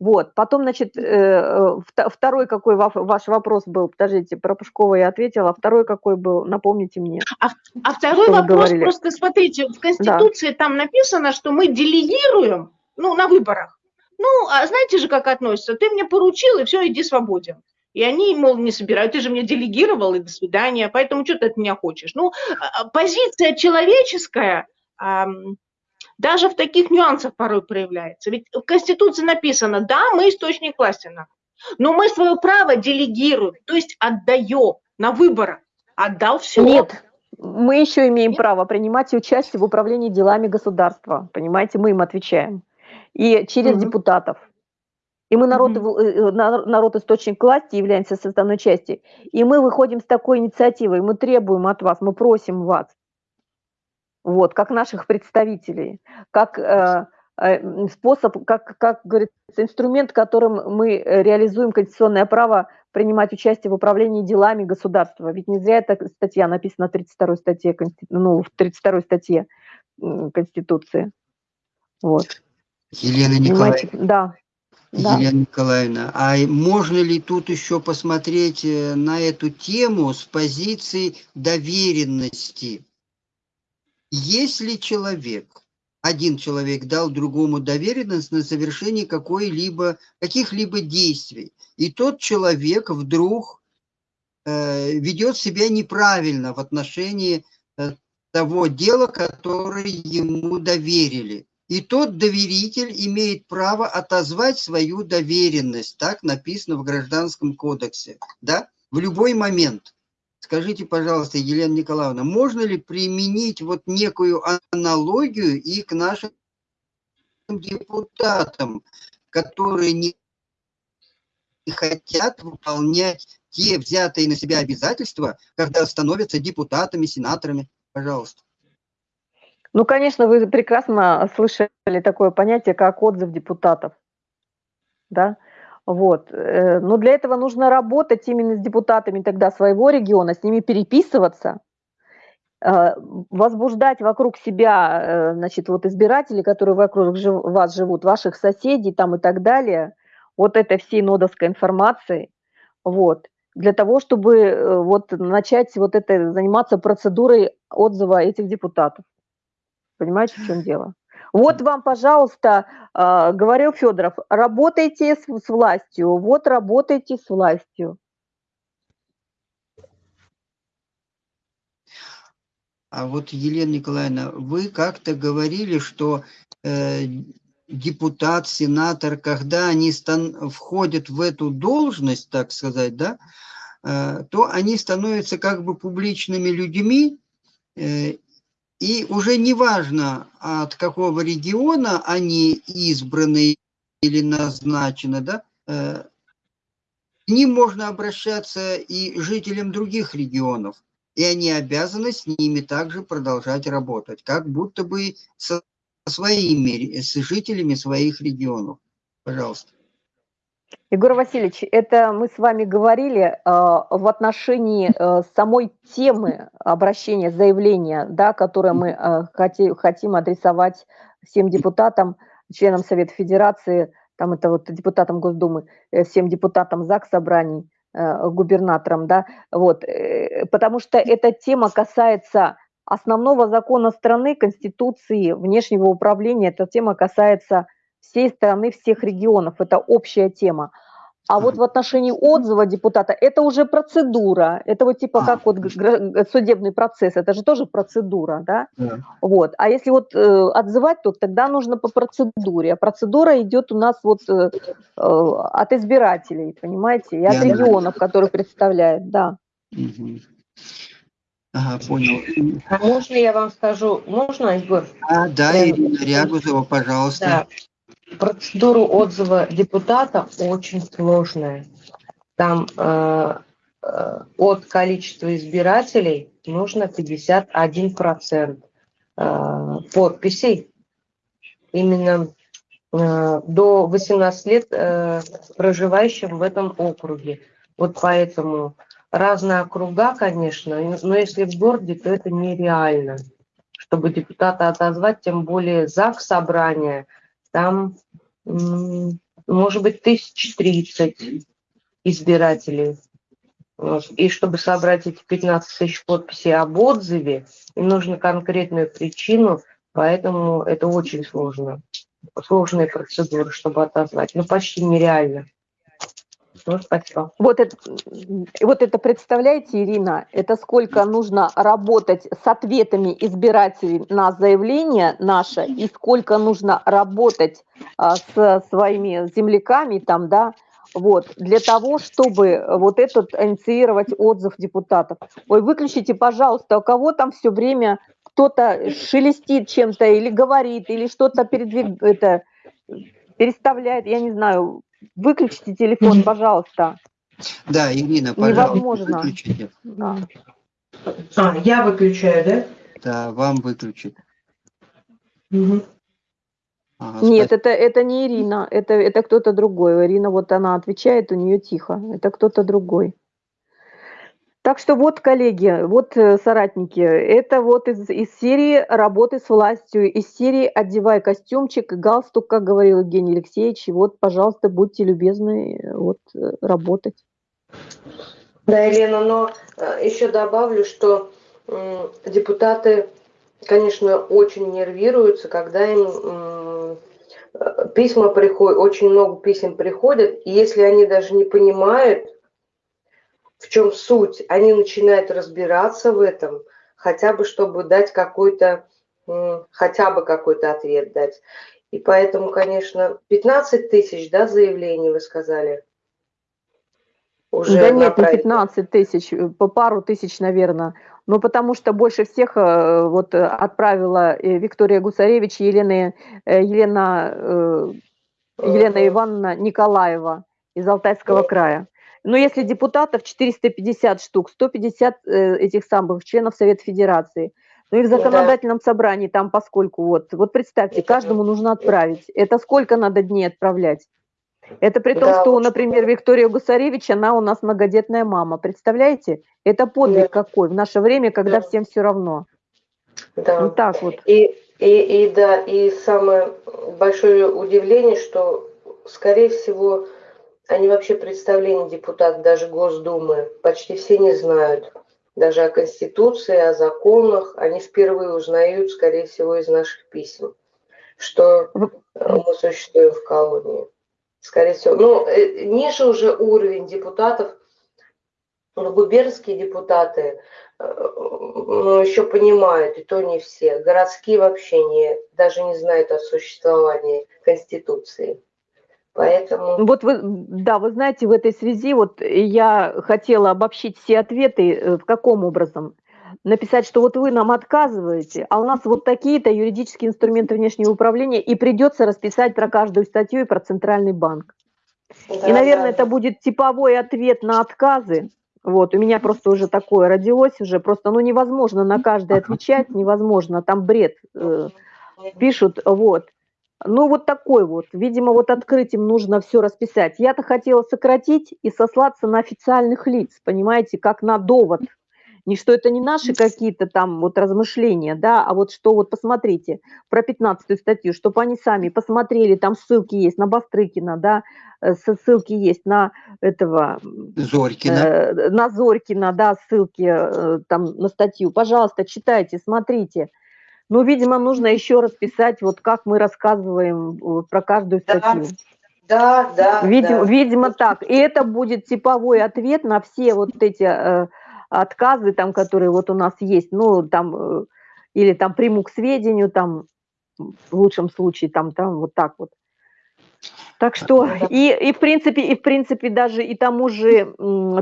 Вот, потом, значит, э, э, второй какой ваш вопрос был, подождите, про Пушкова я ответила, а второй какой был, напомните мне. А, а второй вопрос, просто смотрите, в Конституции да. там написано, что мы делегируем, ну, на выборах. Ну, а знаете же, как относятся? Ты мне поручил, и все, иди свободен. И они, мол, не собирают, ты же мне делегировал, и до свидания, поэтому что ты от меня хочешь? Ну, а, а, позиция человеческая даже в таких нюансах порой проявляется. Ведь в Конституции написано, да, мы источник власти, но мы свое право делегируем, то есть отдаем на выборах. Отдал все. Нет, мы еще имеем Нет? право принимать участие в управлении делами государства. Понимаете, мы им отвечаем. И через угу. депутатов. И мы народ, mm-hmm. народ источник власти являемся составной частью. И мы выходим с такой инициативой, мы требуем от вас, мы просим вас, вот, как наших представителей, как э, э, способ, как, как говорится, инструмент, которым мы реализуем конституционное право принимать участие в управлении делами государства. Ведь не зря эта статья написана в 32 статье, ну, в 32 статье Конституции. Вот. Елена Николаевна. Да. Да. Елена Николаевна, а можно ли тут еще посмотреть э, на эту тему с позиции доверенности? Если человек, один человек дал другому доверенность на совершение какой-либо, каких-либо действий, и тот человек вдруг э, ведет себя неправильно в отношении э, того дела, которое ему доверили, и тот доверитель имеет право отозвать свою доверенность. Так написано в Гражданском кодексе. Да? В любой момент. Скажите, пожалуйста, Елена Николаевна, можно ли применить вот некую аналогию и к нашим депутатам, которые не хотят выполнять те взятые на себя обязательства, когда становятся депутатами, сенаторами? Пожалуйста. Ну, конечно, вы прекрасно слышали такое понятие, как отзыв депутатов. Да? Вот. Э, но для этого нужно работать именно с депутатами тогда своего региона, с ними переписываться, э, возбуждать вокруг себя, э, значит, вот избирателей, которые вокруг вас живут, ваших соседей там и так далее, вот этой всей нодовской информации, вот, для того, чтобы вот начать вот это, заниматься процедурой отзыва этих депутатов. Понимаете, в чем дело? Вот вам, пожалуйста, э, говорил Федоров, работайте с, с властью, вот работайте с властью. А вот, Елена Николаевна, вы как-то говорили, что э, депутат, сенатор, когда они стан входят в эту должность, так сказать, да, э, то они становятся как бы публичными людьми, э, и уже не важно, от какого региона они избраны или назначены, да, э, к ним можно обращаться и жителям других регионов, и они обязаны с ними также продолжать работать, как будто бы со своими, с жителями своих регионов. Пожалуйста. Егор Васильевич, это мы с вами говорили э, в отношении э, самой темы обращения, заявления, да, которое мы э, хоти, хотим адресовать всем депутатам, членам Совета Федерации, там это вот депутатам Госдумы, э, всем депутатам ЗАГС собраний, э, губернаторам, да, вот, э, потому что эта тема касается основного закона страны, Конституции, внешнего управления, эта тема касается всей страны, всех регионов. Это общая тема. А вот в отношении отзыва депутата это уже процедура. Это вот типа как вот судебный процесс, это же тоже процедура, да? да. Вот. А если вот э, отзывать, то тогда нужно по процедуре. А процедура идет у нас вот э, э, от избирателей, понимаете, и от Я регионов, знаю. которые представляют, да. Угу. Ага, понял. А можно я вам скажу? Можно, Егор? А, да, Ирина Рягузова, пожалуйста. Да. Процедура отзыва депутата очень сложная. Там э, э, от количества избирателей нужно 51% э, подписей. Именно э, до 18 лет э, проживающим в этом округе. Вот поэтому разные округа, конечно, но если в городе, то это нереально, чтобы депутата отозвать, тем более ЗАГС собрания – там, может быть, тысяч тридцать избирателей. И чтобы собрать эти 15 тысяч подписей об отзыве, им нужно конкретную причину, поэтому это очень сложно. Сложные процедуры, чтобы отозвать. Ну, почти нереально. Ну, спасибо. Вот это, вот это представляете, Ирина, это сколько нужно работать с ответами избирателей на заявление наше и сколько нужно работать а, с своими земляками там, да, вот, для того, чтобы вот этот инициировать отзыв депутатов. Ой, выключите, пожалуйста, у кого там все время кто-то шелестит чем-то или говорит, или что-то передвиг... это, переставляет, я не знаю, Выключите телефон, пожалуйста. Да, Ирина, пожалуйста, Невозможно. выключите. Да. А, я выключаю, да? Да, вам выключить. Угу. Ага, Нет, это, это не Ирина, это, это кто-то другой. Ирина вот она отвечает, у нее тихо. Это кто-то другой. Так что вот, коллеги, вот э, соратники, это вот из, из серии работы с властью, из серии «Одевай костюмчик, галстук», как говорил Евгений Алексеевич, вот, пожалуйста, будьте любезны э, вот, э, работать. Да, Елена, но еще добавлю, что депутаты, конечно, очень нервируются, когда им письма приходят, очень много писем приходят, и если они даже не понимают, в чем суть, они начинают разбираться в этом, хотя бы чтобы дать какой-то, хотя бы какой-то ответ дать. И поэтому, конечно, 15 тысяч, да, заявлений вы сказали? Уже да нет, не 15 тысяч, по пару тысяч, наверное. Ну, потому что больше всех э, вот отправила э, Виктория Гусаревич, Елена, э, Елена, Елена Ивановна Николаева из Алтайского края. Но если депутатов 450 штук, 150 э, этих самых членов Совета Федерации, ну и в законодательном собрании там, поскольку вот, вот представьте, каждому нужно отправить. Это сколько надо дней отправлять? Это при том, Да, что, например, Виктория Гусаревич, она у нас многодетная мама. Представляете? Это подвиг Да. какой в наше время, когда Да. всем все равно. Да. Вот так вот. И, и, и да, и самое большое удивление, что, скорее всего, они вообще представления депутат даже Госдумы почти все не знают. Даже о Конституции, о законах. Они впервые узнают, скорее всего, из наших писем, что мы существуем в колонии. Скорее всего. Ну, э, ниже уже уровень депутатов, ну, губернские депутаты, э, ну, еще понимают, и то не все. Городские вообще не, даже не знают о существовании Конституции. Поэтому... Вот вы, да, вы знаете, в этой связи вот я хотела обобщить все ответы, э, в каком образом? Написать, что вот вы нам отказываете, а у нас вот такие-то юридические инструменты внешнего управления, и придется расписать про каждую статью и про Центральный банк. Да, И, наверное, да, это будет типовой ответ на отказы. Вот, у меня просто уже такое родилось уже, просто, ну, невозможно на каждое отвечать, невозможно, там бред э, пишут, вот. Ну, вот такой вот, видимо, вот открытием нужно все расписать. Я-то хотела сократить и сослаться на официальных лиц, понимаете, как на довод. Не что это не наши какие-то там вот размышления, да, а вот что вот посмотрите про 15 статью, чтобы они сами посмотрели, там ссылки есть на Бастрыкина, да, э, ссылки есть на этого, Зорькина. э, на Зорькина, да, ссылки э, там на статью. Пожалуйста, читайте, смотрите. Ну, видимо, нужно еще раз писать, вот как мы рассказываем э, про каждую статью. да, да, Видимо, да. видимо так. И это будет типовой ответ на все вот эти э, отказы, там, которые вот у нас есть. Ну, там, э, или там приму к сведению, там, в лучшем случае, там, там, вот так вот. Так что, Ну и, и в принципе, и в принципе даже и тому же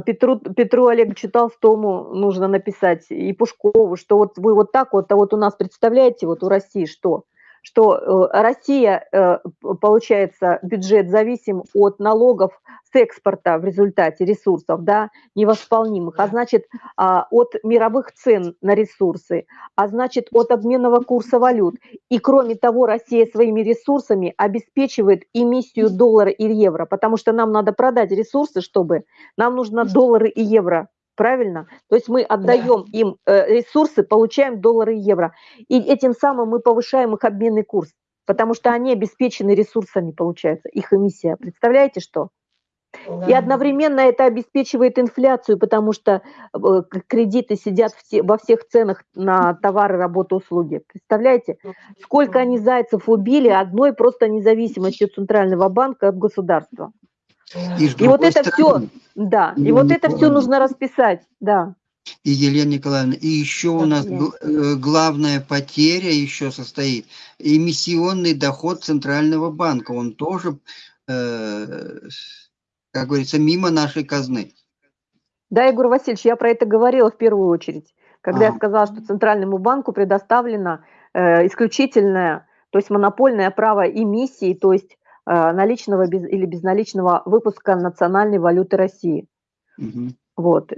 Петру, Петру Олеговичу Толстому нужно написать, и Пушкову, что вот вы вот так вот, а вот у нас, представляете, вот у России что? Что э, Россия, э, получается, бюджет зависим от налогов с экспорта в результате ресурсов, да, невосполнимых, а значит, а, от мировых цен на ресурсы, а значит, от обменного курса валют. И кроме того, Россия своими ресурсами обеспечивает эмиссию доллара и евро, потому что нам надо продать ресурсы, чтобы нам нужно доллары и евро. Правильно? То есть мы отдаем им э, ресурсы, получаем доллары и евро. И этим самым мы повышаем их обменный курс, потому что они обеспечены ресурсами, получается, их эмиссия. Представляете, что? И Да. одновременно это обеспечивает инфляцию, потому что э, кредиты сидят все- во всех ценах на товары, работу, услуги. Представляете, сколько они зайцев убили одной просто независимостью Центрального банка от государства. И, И вот это все, стороны, да, и Елена вот это все нужно расписать, да. И Елена Николаевна, и еще у нас э, главная потеря еще состоит эмиссионный доход Центрального банка. Он тоже, э, как говорится, мимо нашей казны. Да, Егор Васильевич, я про это говорила в первую очередь, когда я Ага. сказала, что Центральному банку предоставлено э, исключительное, то есть монопольное право эмиссии, то есть наличного без- или безналичного выпуска национальной валюты России. Мгм. Вот.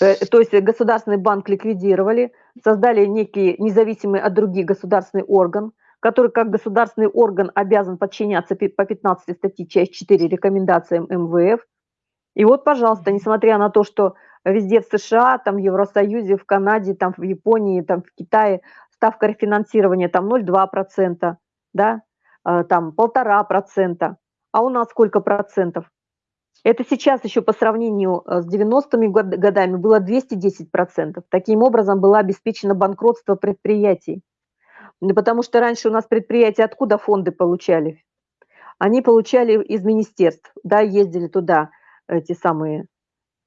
Э, То есть государственный банк ликвидировали, создали некий независимый от других государственный орган, который как государственный орган обязан подчиняться по 15 статье часть 4 рекомендациям МВФ. И вот, пожалуйста, несмотря на то, что везде в США, там в Евросоюзе, в Канаде, там в Японии, там в Китае ставка рефинансирования там 0,2%, да, э, там полтора процента, а у нас сколько процентов? Это сейчас еще по сравнению э, с 90-ми год- годами было 210%. Таким образом было обеспечено банкротство предприятий. Ну, Потому что раньше у нас предприятия откуда фонды получали? Они получали из министерств, да, ездили туда, эти самые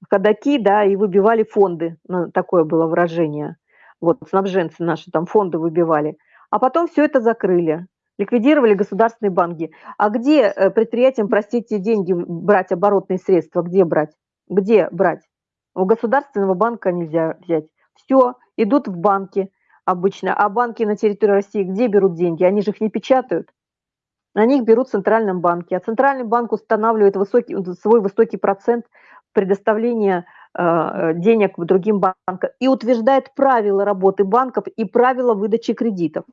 ходаки, да, и выбивали фонды, ну, такое было выражение. Вот снабженцы наши там фонды выбивали. А потом все это закрыли, ликвидировали государственные банки. А где э, предприятиям, простите, деньги брать, оборотные средства, где брать? Где брать? У государственного банка нельзя взять. Все, идут в банки обычно. А банки на территории России где берут деньги? Они же их не печатают. Они их берут в Центральном банке. А Центральный банк устанавливает высокий, свой высокий процент предоставления э, денег другим банкам и утверждает правила работы банков и правила выдачи кредитов,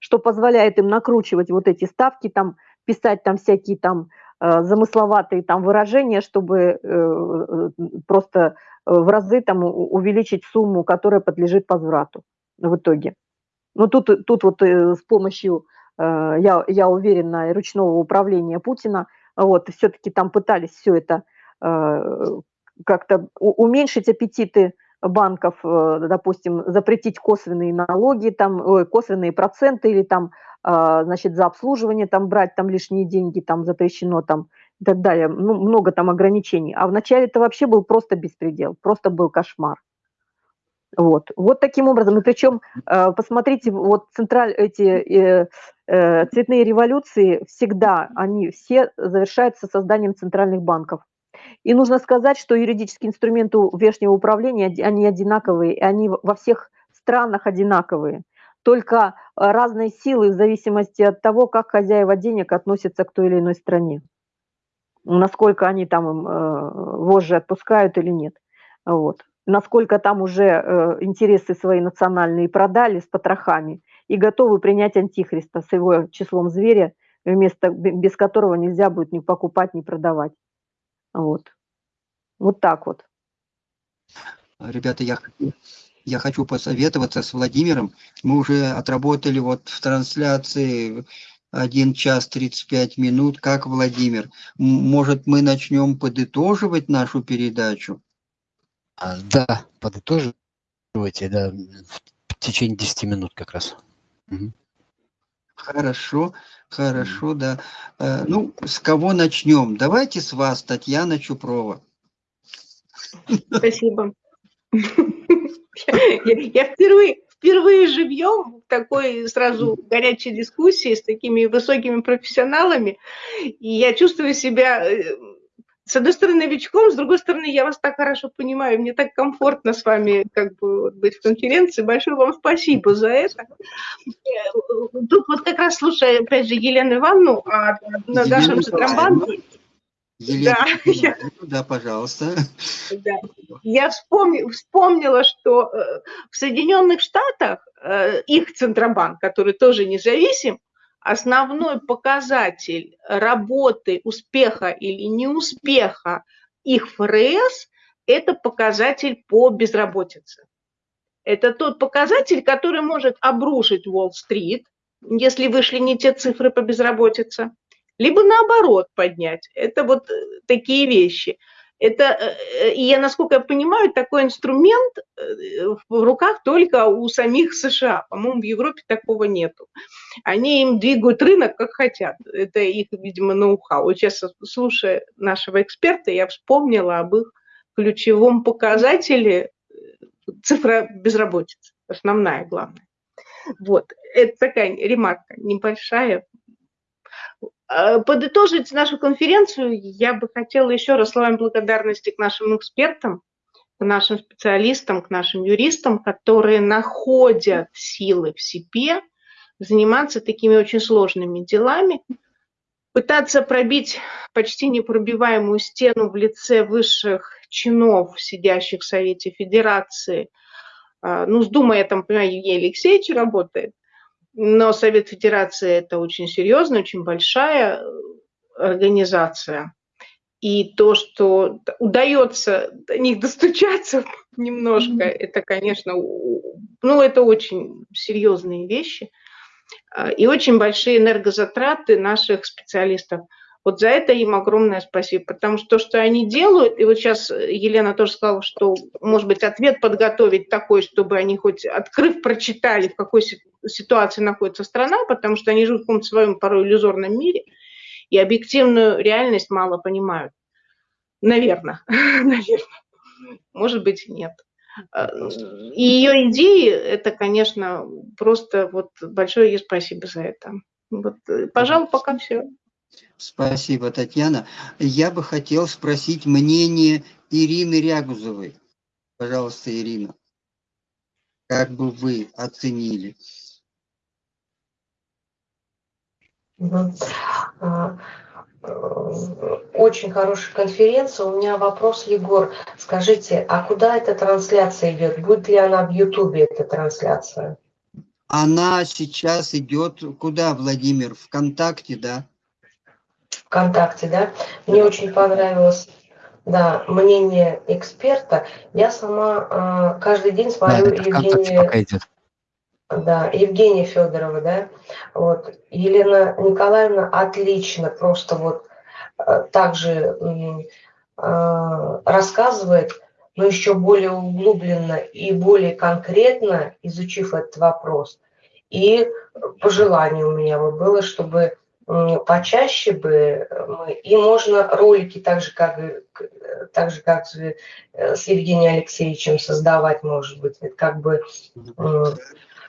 что позволяет им накручивать вот эти ставки, там, писать там всякие там э, замысловатые там выражения, чтобы просто в разы там увеличить сумму, которая подлежит возврату в итоге. Но тут, тут вот с помощью, я, я уверена, ручного управления Путина, вот, все-таки там пытались все это Э, как-то уменьшить аппетиты банков, э, допустим, запретить косвенные налоги, там, косвенные проценты или там, а, значит, за обслуживание там брать там лишние деньги, там запрещено там и так далее. Ну, много там ограничений. А вначале это вообще был просто беспредел, просто был кошмар. Вот, вот таким образом. И причем, э, посмотрите, вот централь, эти э, цветные революции всегда, они все завершаются созданием центральных банков. И нужно сказать, что юридические инструменты внешнего управления, они одинаковые, и они во всех странах одинаковые. Только э, разные силы в зависимости от того, как хозяева денег относятся к той или иной стране. Насколько они там им э, вожжи отпускают или нет. Вот. Насколько там уже э, интересы свои национальные продали с потрохами и готовы принять антихриста с его числом зверя, вместо, без которого нельзя будет ни покупать, ни продавать. Вот. Вот так вот. Ребята, я, я хочу посоветоваться с Владимиром. Мы уже отработали вот в трансляции 1 час 35 минут. Как Владимир? Может, мы начнем подытоживать нашу передачу? А, да, подытоживайте, да, в течение 10 минут как раз. Угу. Хорошо, хорошо, да. Э, ну, с кого начнем? Давайте с вас, Татьяна Чупрова. Спасибо. Я впервые, впервые живьем в такой сразу горячей дискуссии с такими высокими профессионалами, и я чувствую себя э, с одной стороны, новичком, с другой стороны, я вас так хорошо понимаю, мне так комфортно с вами как бы быть в конференции. Большое вам спасибо за это. Тут вот как раз слушая, опять же, Елену Ивановну о на нашем Центробанке. да, я, да, пожалуйста. Да. Я вспомни, вспомнила, что э, в Соединенных Штатах э, их Центробанк, который тоже независим, основной показатель работы, успеха или неуспеха их ФРС – это показатель по безработице. Это тот показатель, который может обрушить Уолл-стрит, если вышли не те цифры по безработице, либо наоборот поднять. Это вот э, такие вещи – это, э, э, и я, насколько я понимаю, такой инструмент э, в руках только у самих США. По-моему, в Европе такого нету. Они им двигают рынок, как хотят. Это их, видимо, ноу-хау. Вот сейчас, слушая нашего эксперта, я вспомнила об их ключевом показателе цифра безработицы. Основная, главная. Вот. Это такая ремарка небольшая, Э, подытожить нашу конференцию я бы хотела еще раз словами благодарности к нашим экспертам, к нашим специалистам, к нашим юристам, которые находят силы в себе заниматься такими очень сложными делами, пытаться пробить почти непробиваемую стену в лице высших чинов, сидящих в Совете Федерации. Э, ну, с Думой, я там понимаю, Евгений Алексеевич работает, но Совет Федерации это очень серьезная, очень большая э, организация. И то, что удается до них достучаться (laughs) немножко, это, конечно, ну, это очень серьезные вещи. А, и очень большие энергозатраты наших специалистов – вот за это им огромное спасибо, потому что то, что они делают, и вот сейчас Елена тоже сказала, что, может быть, ответ подготовить такой, чтобы они хоть открыв, прочитали, в какой ситуации находится страна, потому что они живут в каком-то своем порой иллюзорном мире, и объективную реальность мало понимают. Наверное, (laughs) наверное. Может быть, нет. И ее идеи, это, конечно, просто вот большое ей спасибо за это. Вот, пожалуй, пока все. Спасибо, Татьяна. Я бы хотел спросить мнение Ирины Рягузовой. Пожалуйста, Ирина. Как бы вы оценили? А, очень хорошая конференция. У меня вопрос, Егор. Скажите, а куда эта трансляция идет? Будет ли она в Ютубе, эта трансляция? Она сейчас идет куда, Владимир? ВКонтакте, да? ВКонтакте, да? Мне очень понравилось да, мнение эксперта. Я сама э, каждый день смотрю да, Евгения... Да, Евгения Федорова, да. Вот. Елена Николаевна отлично просто вот э, также э, рассказывает, но еще более углубленно и более конкретно изучив этот вопрос. И пожелание у меня бы было, чтобы почаще бы мы, и можно ролики так же, как, так же, как с Евгением Алексеевичем создавать, может быть, это как бы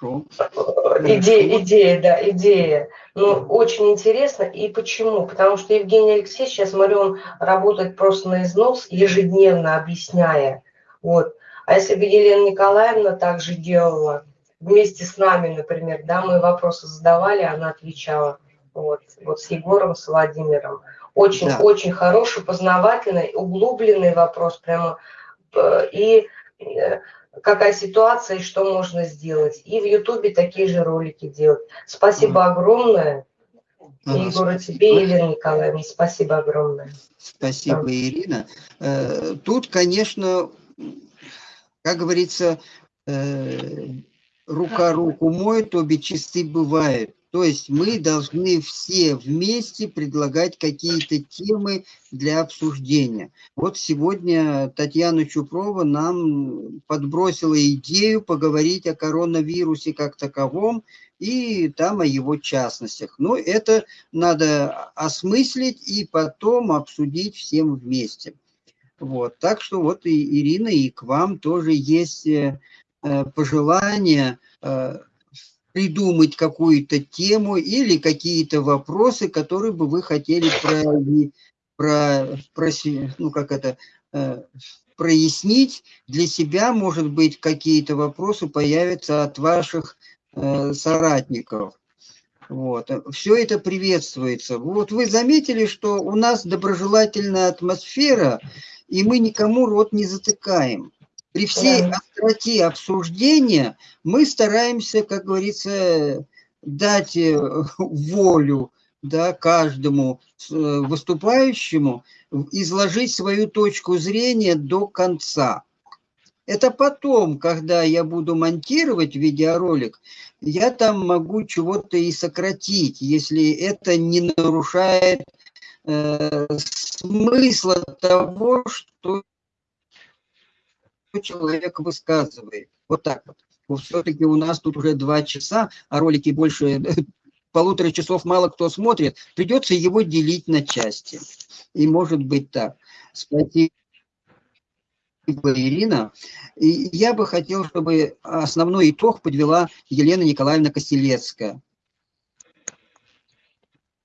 идея, идея, да, идея. Ну, очень интересно. И почему? Потому что Евгений Алексеевич, сейчас смотрю, он работает просто на износ, ежедневно объясняя. Вот. А если бы Елена Николаевна также делала, вместе с нами, например, да, мы вопросы задавали, она отвечала вот, вот с Егором, с Владимиром. Очень, да. очень хороший, познавательный, углубленный вопрос прямо. Э, и э, какая ситуация и что можно сделать. И в Ютубе такие же ролики делать. Спасибо огромное. Ага, Егор, тебе Елена Николаевна, спасибо огромное. Спасибо, да. Ирина. Э, тут, конечно, как говорится, рука руку моет, обе чисты бывают. То есть мы должны все вместе предлагать какие-то темы для обсуждения. Вот сегодня Татьяна Чупрова нам подбросила идею поговорить о коронавирусе как таковом и там о его частностях. Но это надо осмыслить и потом обсудить всем вместе. Вот. Так что вот и Ирина, и к вам тоже есть э, э, пожелания э, придумать какую-то тему или какие-то вопросы, которые бы вы хотели про, про, про ну как это, э, прояснить для себя, может быть, какие-то вопросы появятся от ваших э, соратников. Вот. Все это приветствуется. Вот вы заметили, что у нас доброжелательная атмосфера, и мы никому рот не затыкаем. При всей остроте обсуждения мы стараемся, как говорится, дать э, волю да, каждому э, выступающему, изложить свою точку зрения до конца. Это потом, когда я буду монтировать видеоролик, я там могу чего-то и сократить, если это не нарушает э, смысла того, что человек высказывает. Вот так вот. Все-таки у нас тут уже два часа, а ролики больше (laughs) полутора часов мало кто смотрит. Придется его делить на части. И может быть так. Спасибо. Ирина. И я бы хотел, чтобы основной итог подвела Елена Николаевна Костелецкая.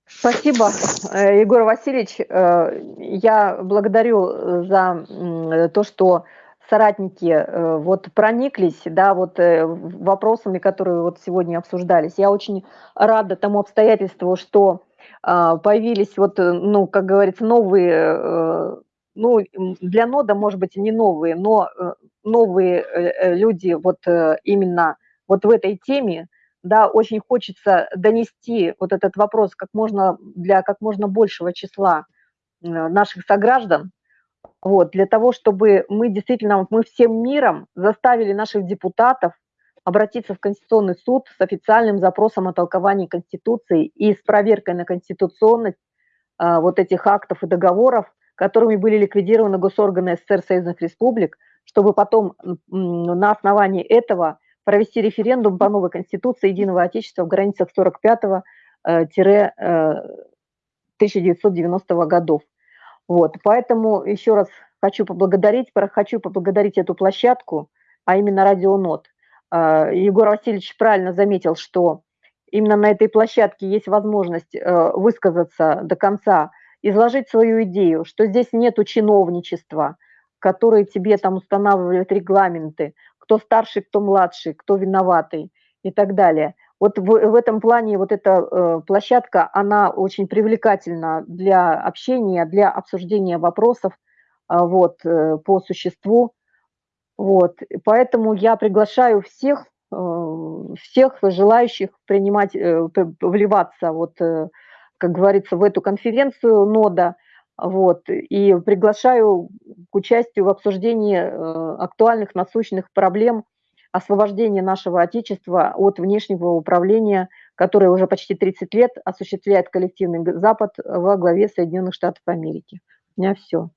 Спасибо, э, Егор Васильевич. Э, я благодарю за то, что соратники э, вот прониклись, да, вот э, вопросами, которые вот сегодня обсуждались. Я очень рада тому обстоятельству, что а, появились вот, э, ну, как говорится, новые, ну, для нода, может быть, не новые, но новые люди вот именно вот в этой теме, да, очень хочется донести вот этот вопрос как можно для как можно большего числа наших сограждан, вот, для того, чтобы мы действительно, мы всем миром заставили наших депутатов обратиться в Конституционный суд с официальным запросом о толковании Конституции и с проверкой на конституционность а, вот этих актов и договоров, которыми были ликвидированы госорганы СССР Союзных Республик, чтобы потом на основании этого провести референдум по новой Конституции Единого Отечества в границах 45-1990 э, годов. Вот, поэтому еще раз хочу поблагодарить, хочу поблагодарить эту площадку, а именно Радионот. А, Егор Васильевич правильно заметил, что именно на этой площадке есть возможность э, высказаться до конца, изложить свою идею, что здесь нету чиновничества, которые тебе там устанавливают регламенты, кто старший, кто младший, кто виноватый и так далее. Вот в, в этом плане вот эта э, площадка, она очень привлекательна для общения, для обсуждения вопросов э, вот, э, по существу. Вот. Поэтому я приглашаю всех, э, всех желающих принимать, э, вливаться, вот, э, как говорится, в эту конференцию нода, вот, и приглашаю к участию в обсуждении э, актуальных насущных проблем освобождения нашего Отечества от внешнего управления, которое уже почти 30 лет осуществляет коллективный Запад во главе Соединенных Штатов Америки. У меня все.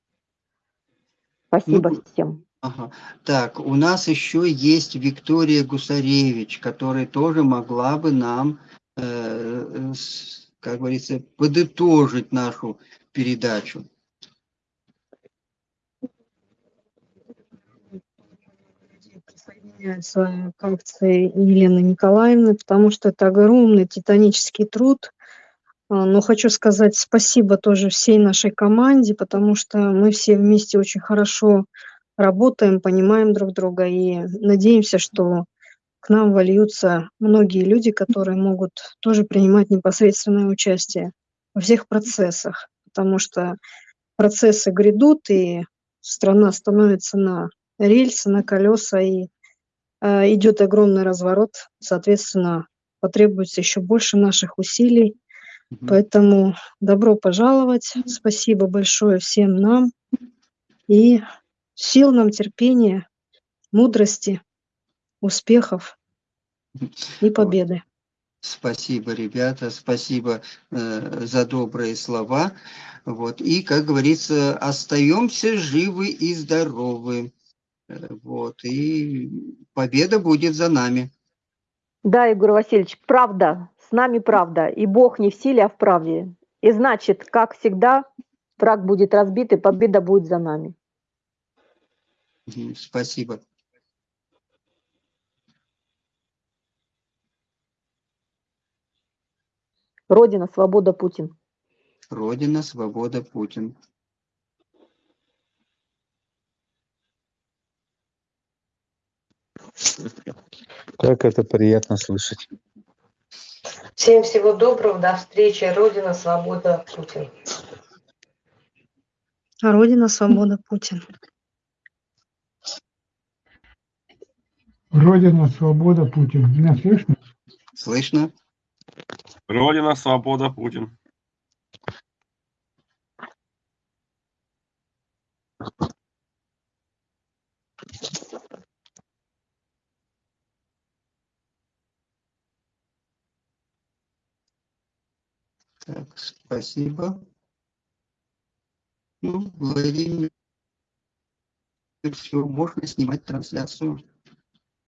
Спасибо ну, всем. Ага. Так, у нас еще есть Виктория Гусаревич, которая тоже могла бы нам, э, как говорится, подытожить нашу передачу. Присоединяюсь к акции Елены Николаевны, потому что это огромный титанический труд. А, но хочу сказать спасибо тоже всей нашей команде, потому что мы все вместе очень хорошо работаем, понимаем друг друга и надеемся, что к нам вольются многие люди, которые могут тоже принимать непосредственное участие во всех процессах, потому что процессы грядут, и страна становится на рельсы, на колеса, и идет огромный разворот, соответственно, потребуется еще больше наших усилий. Mm-hmm. Поэтому добро пожаловать, спасибо большое всем нам и сил нам, терпения, мудрости, успехов и победы. Спасибо, ребята, спасибо э, за добрые слова. Вот. И, как говорится, остаемся живы и здоровы. Вот. И победа будет за нами. Да, Егор Васильевич, правда, с нами правда. И Бог не в силе, а в правде. И значит, как всегда, враг будет разбит, и победа будет за нами. Спасибо. Родина, свобода, Путин. Родина, свобода, Путин. Как это приятно слышать. Всем всего доброго, до встречи. Родина, свобода, Путин. Родина, свобода, Путин. Родина, свобода, Путин. Меня слышно? Слышно. Родина, свобода, Путин. Так, спасибо. Ну, Владимир, все, можно снимать трансляцию.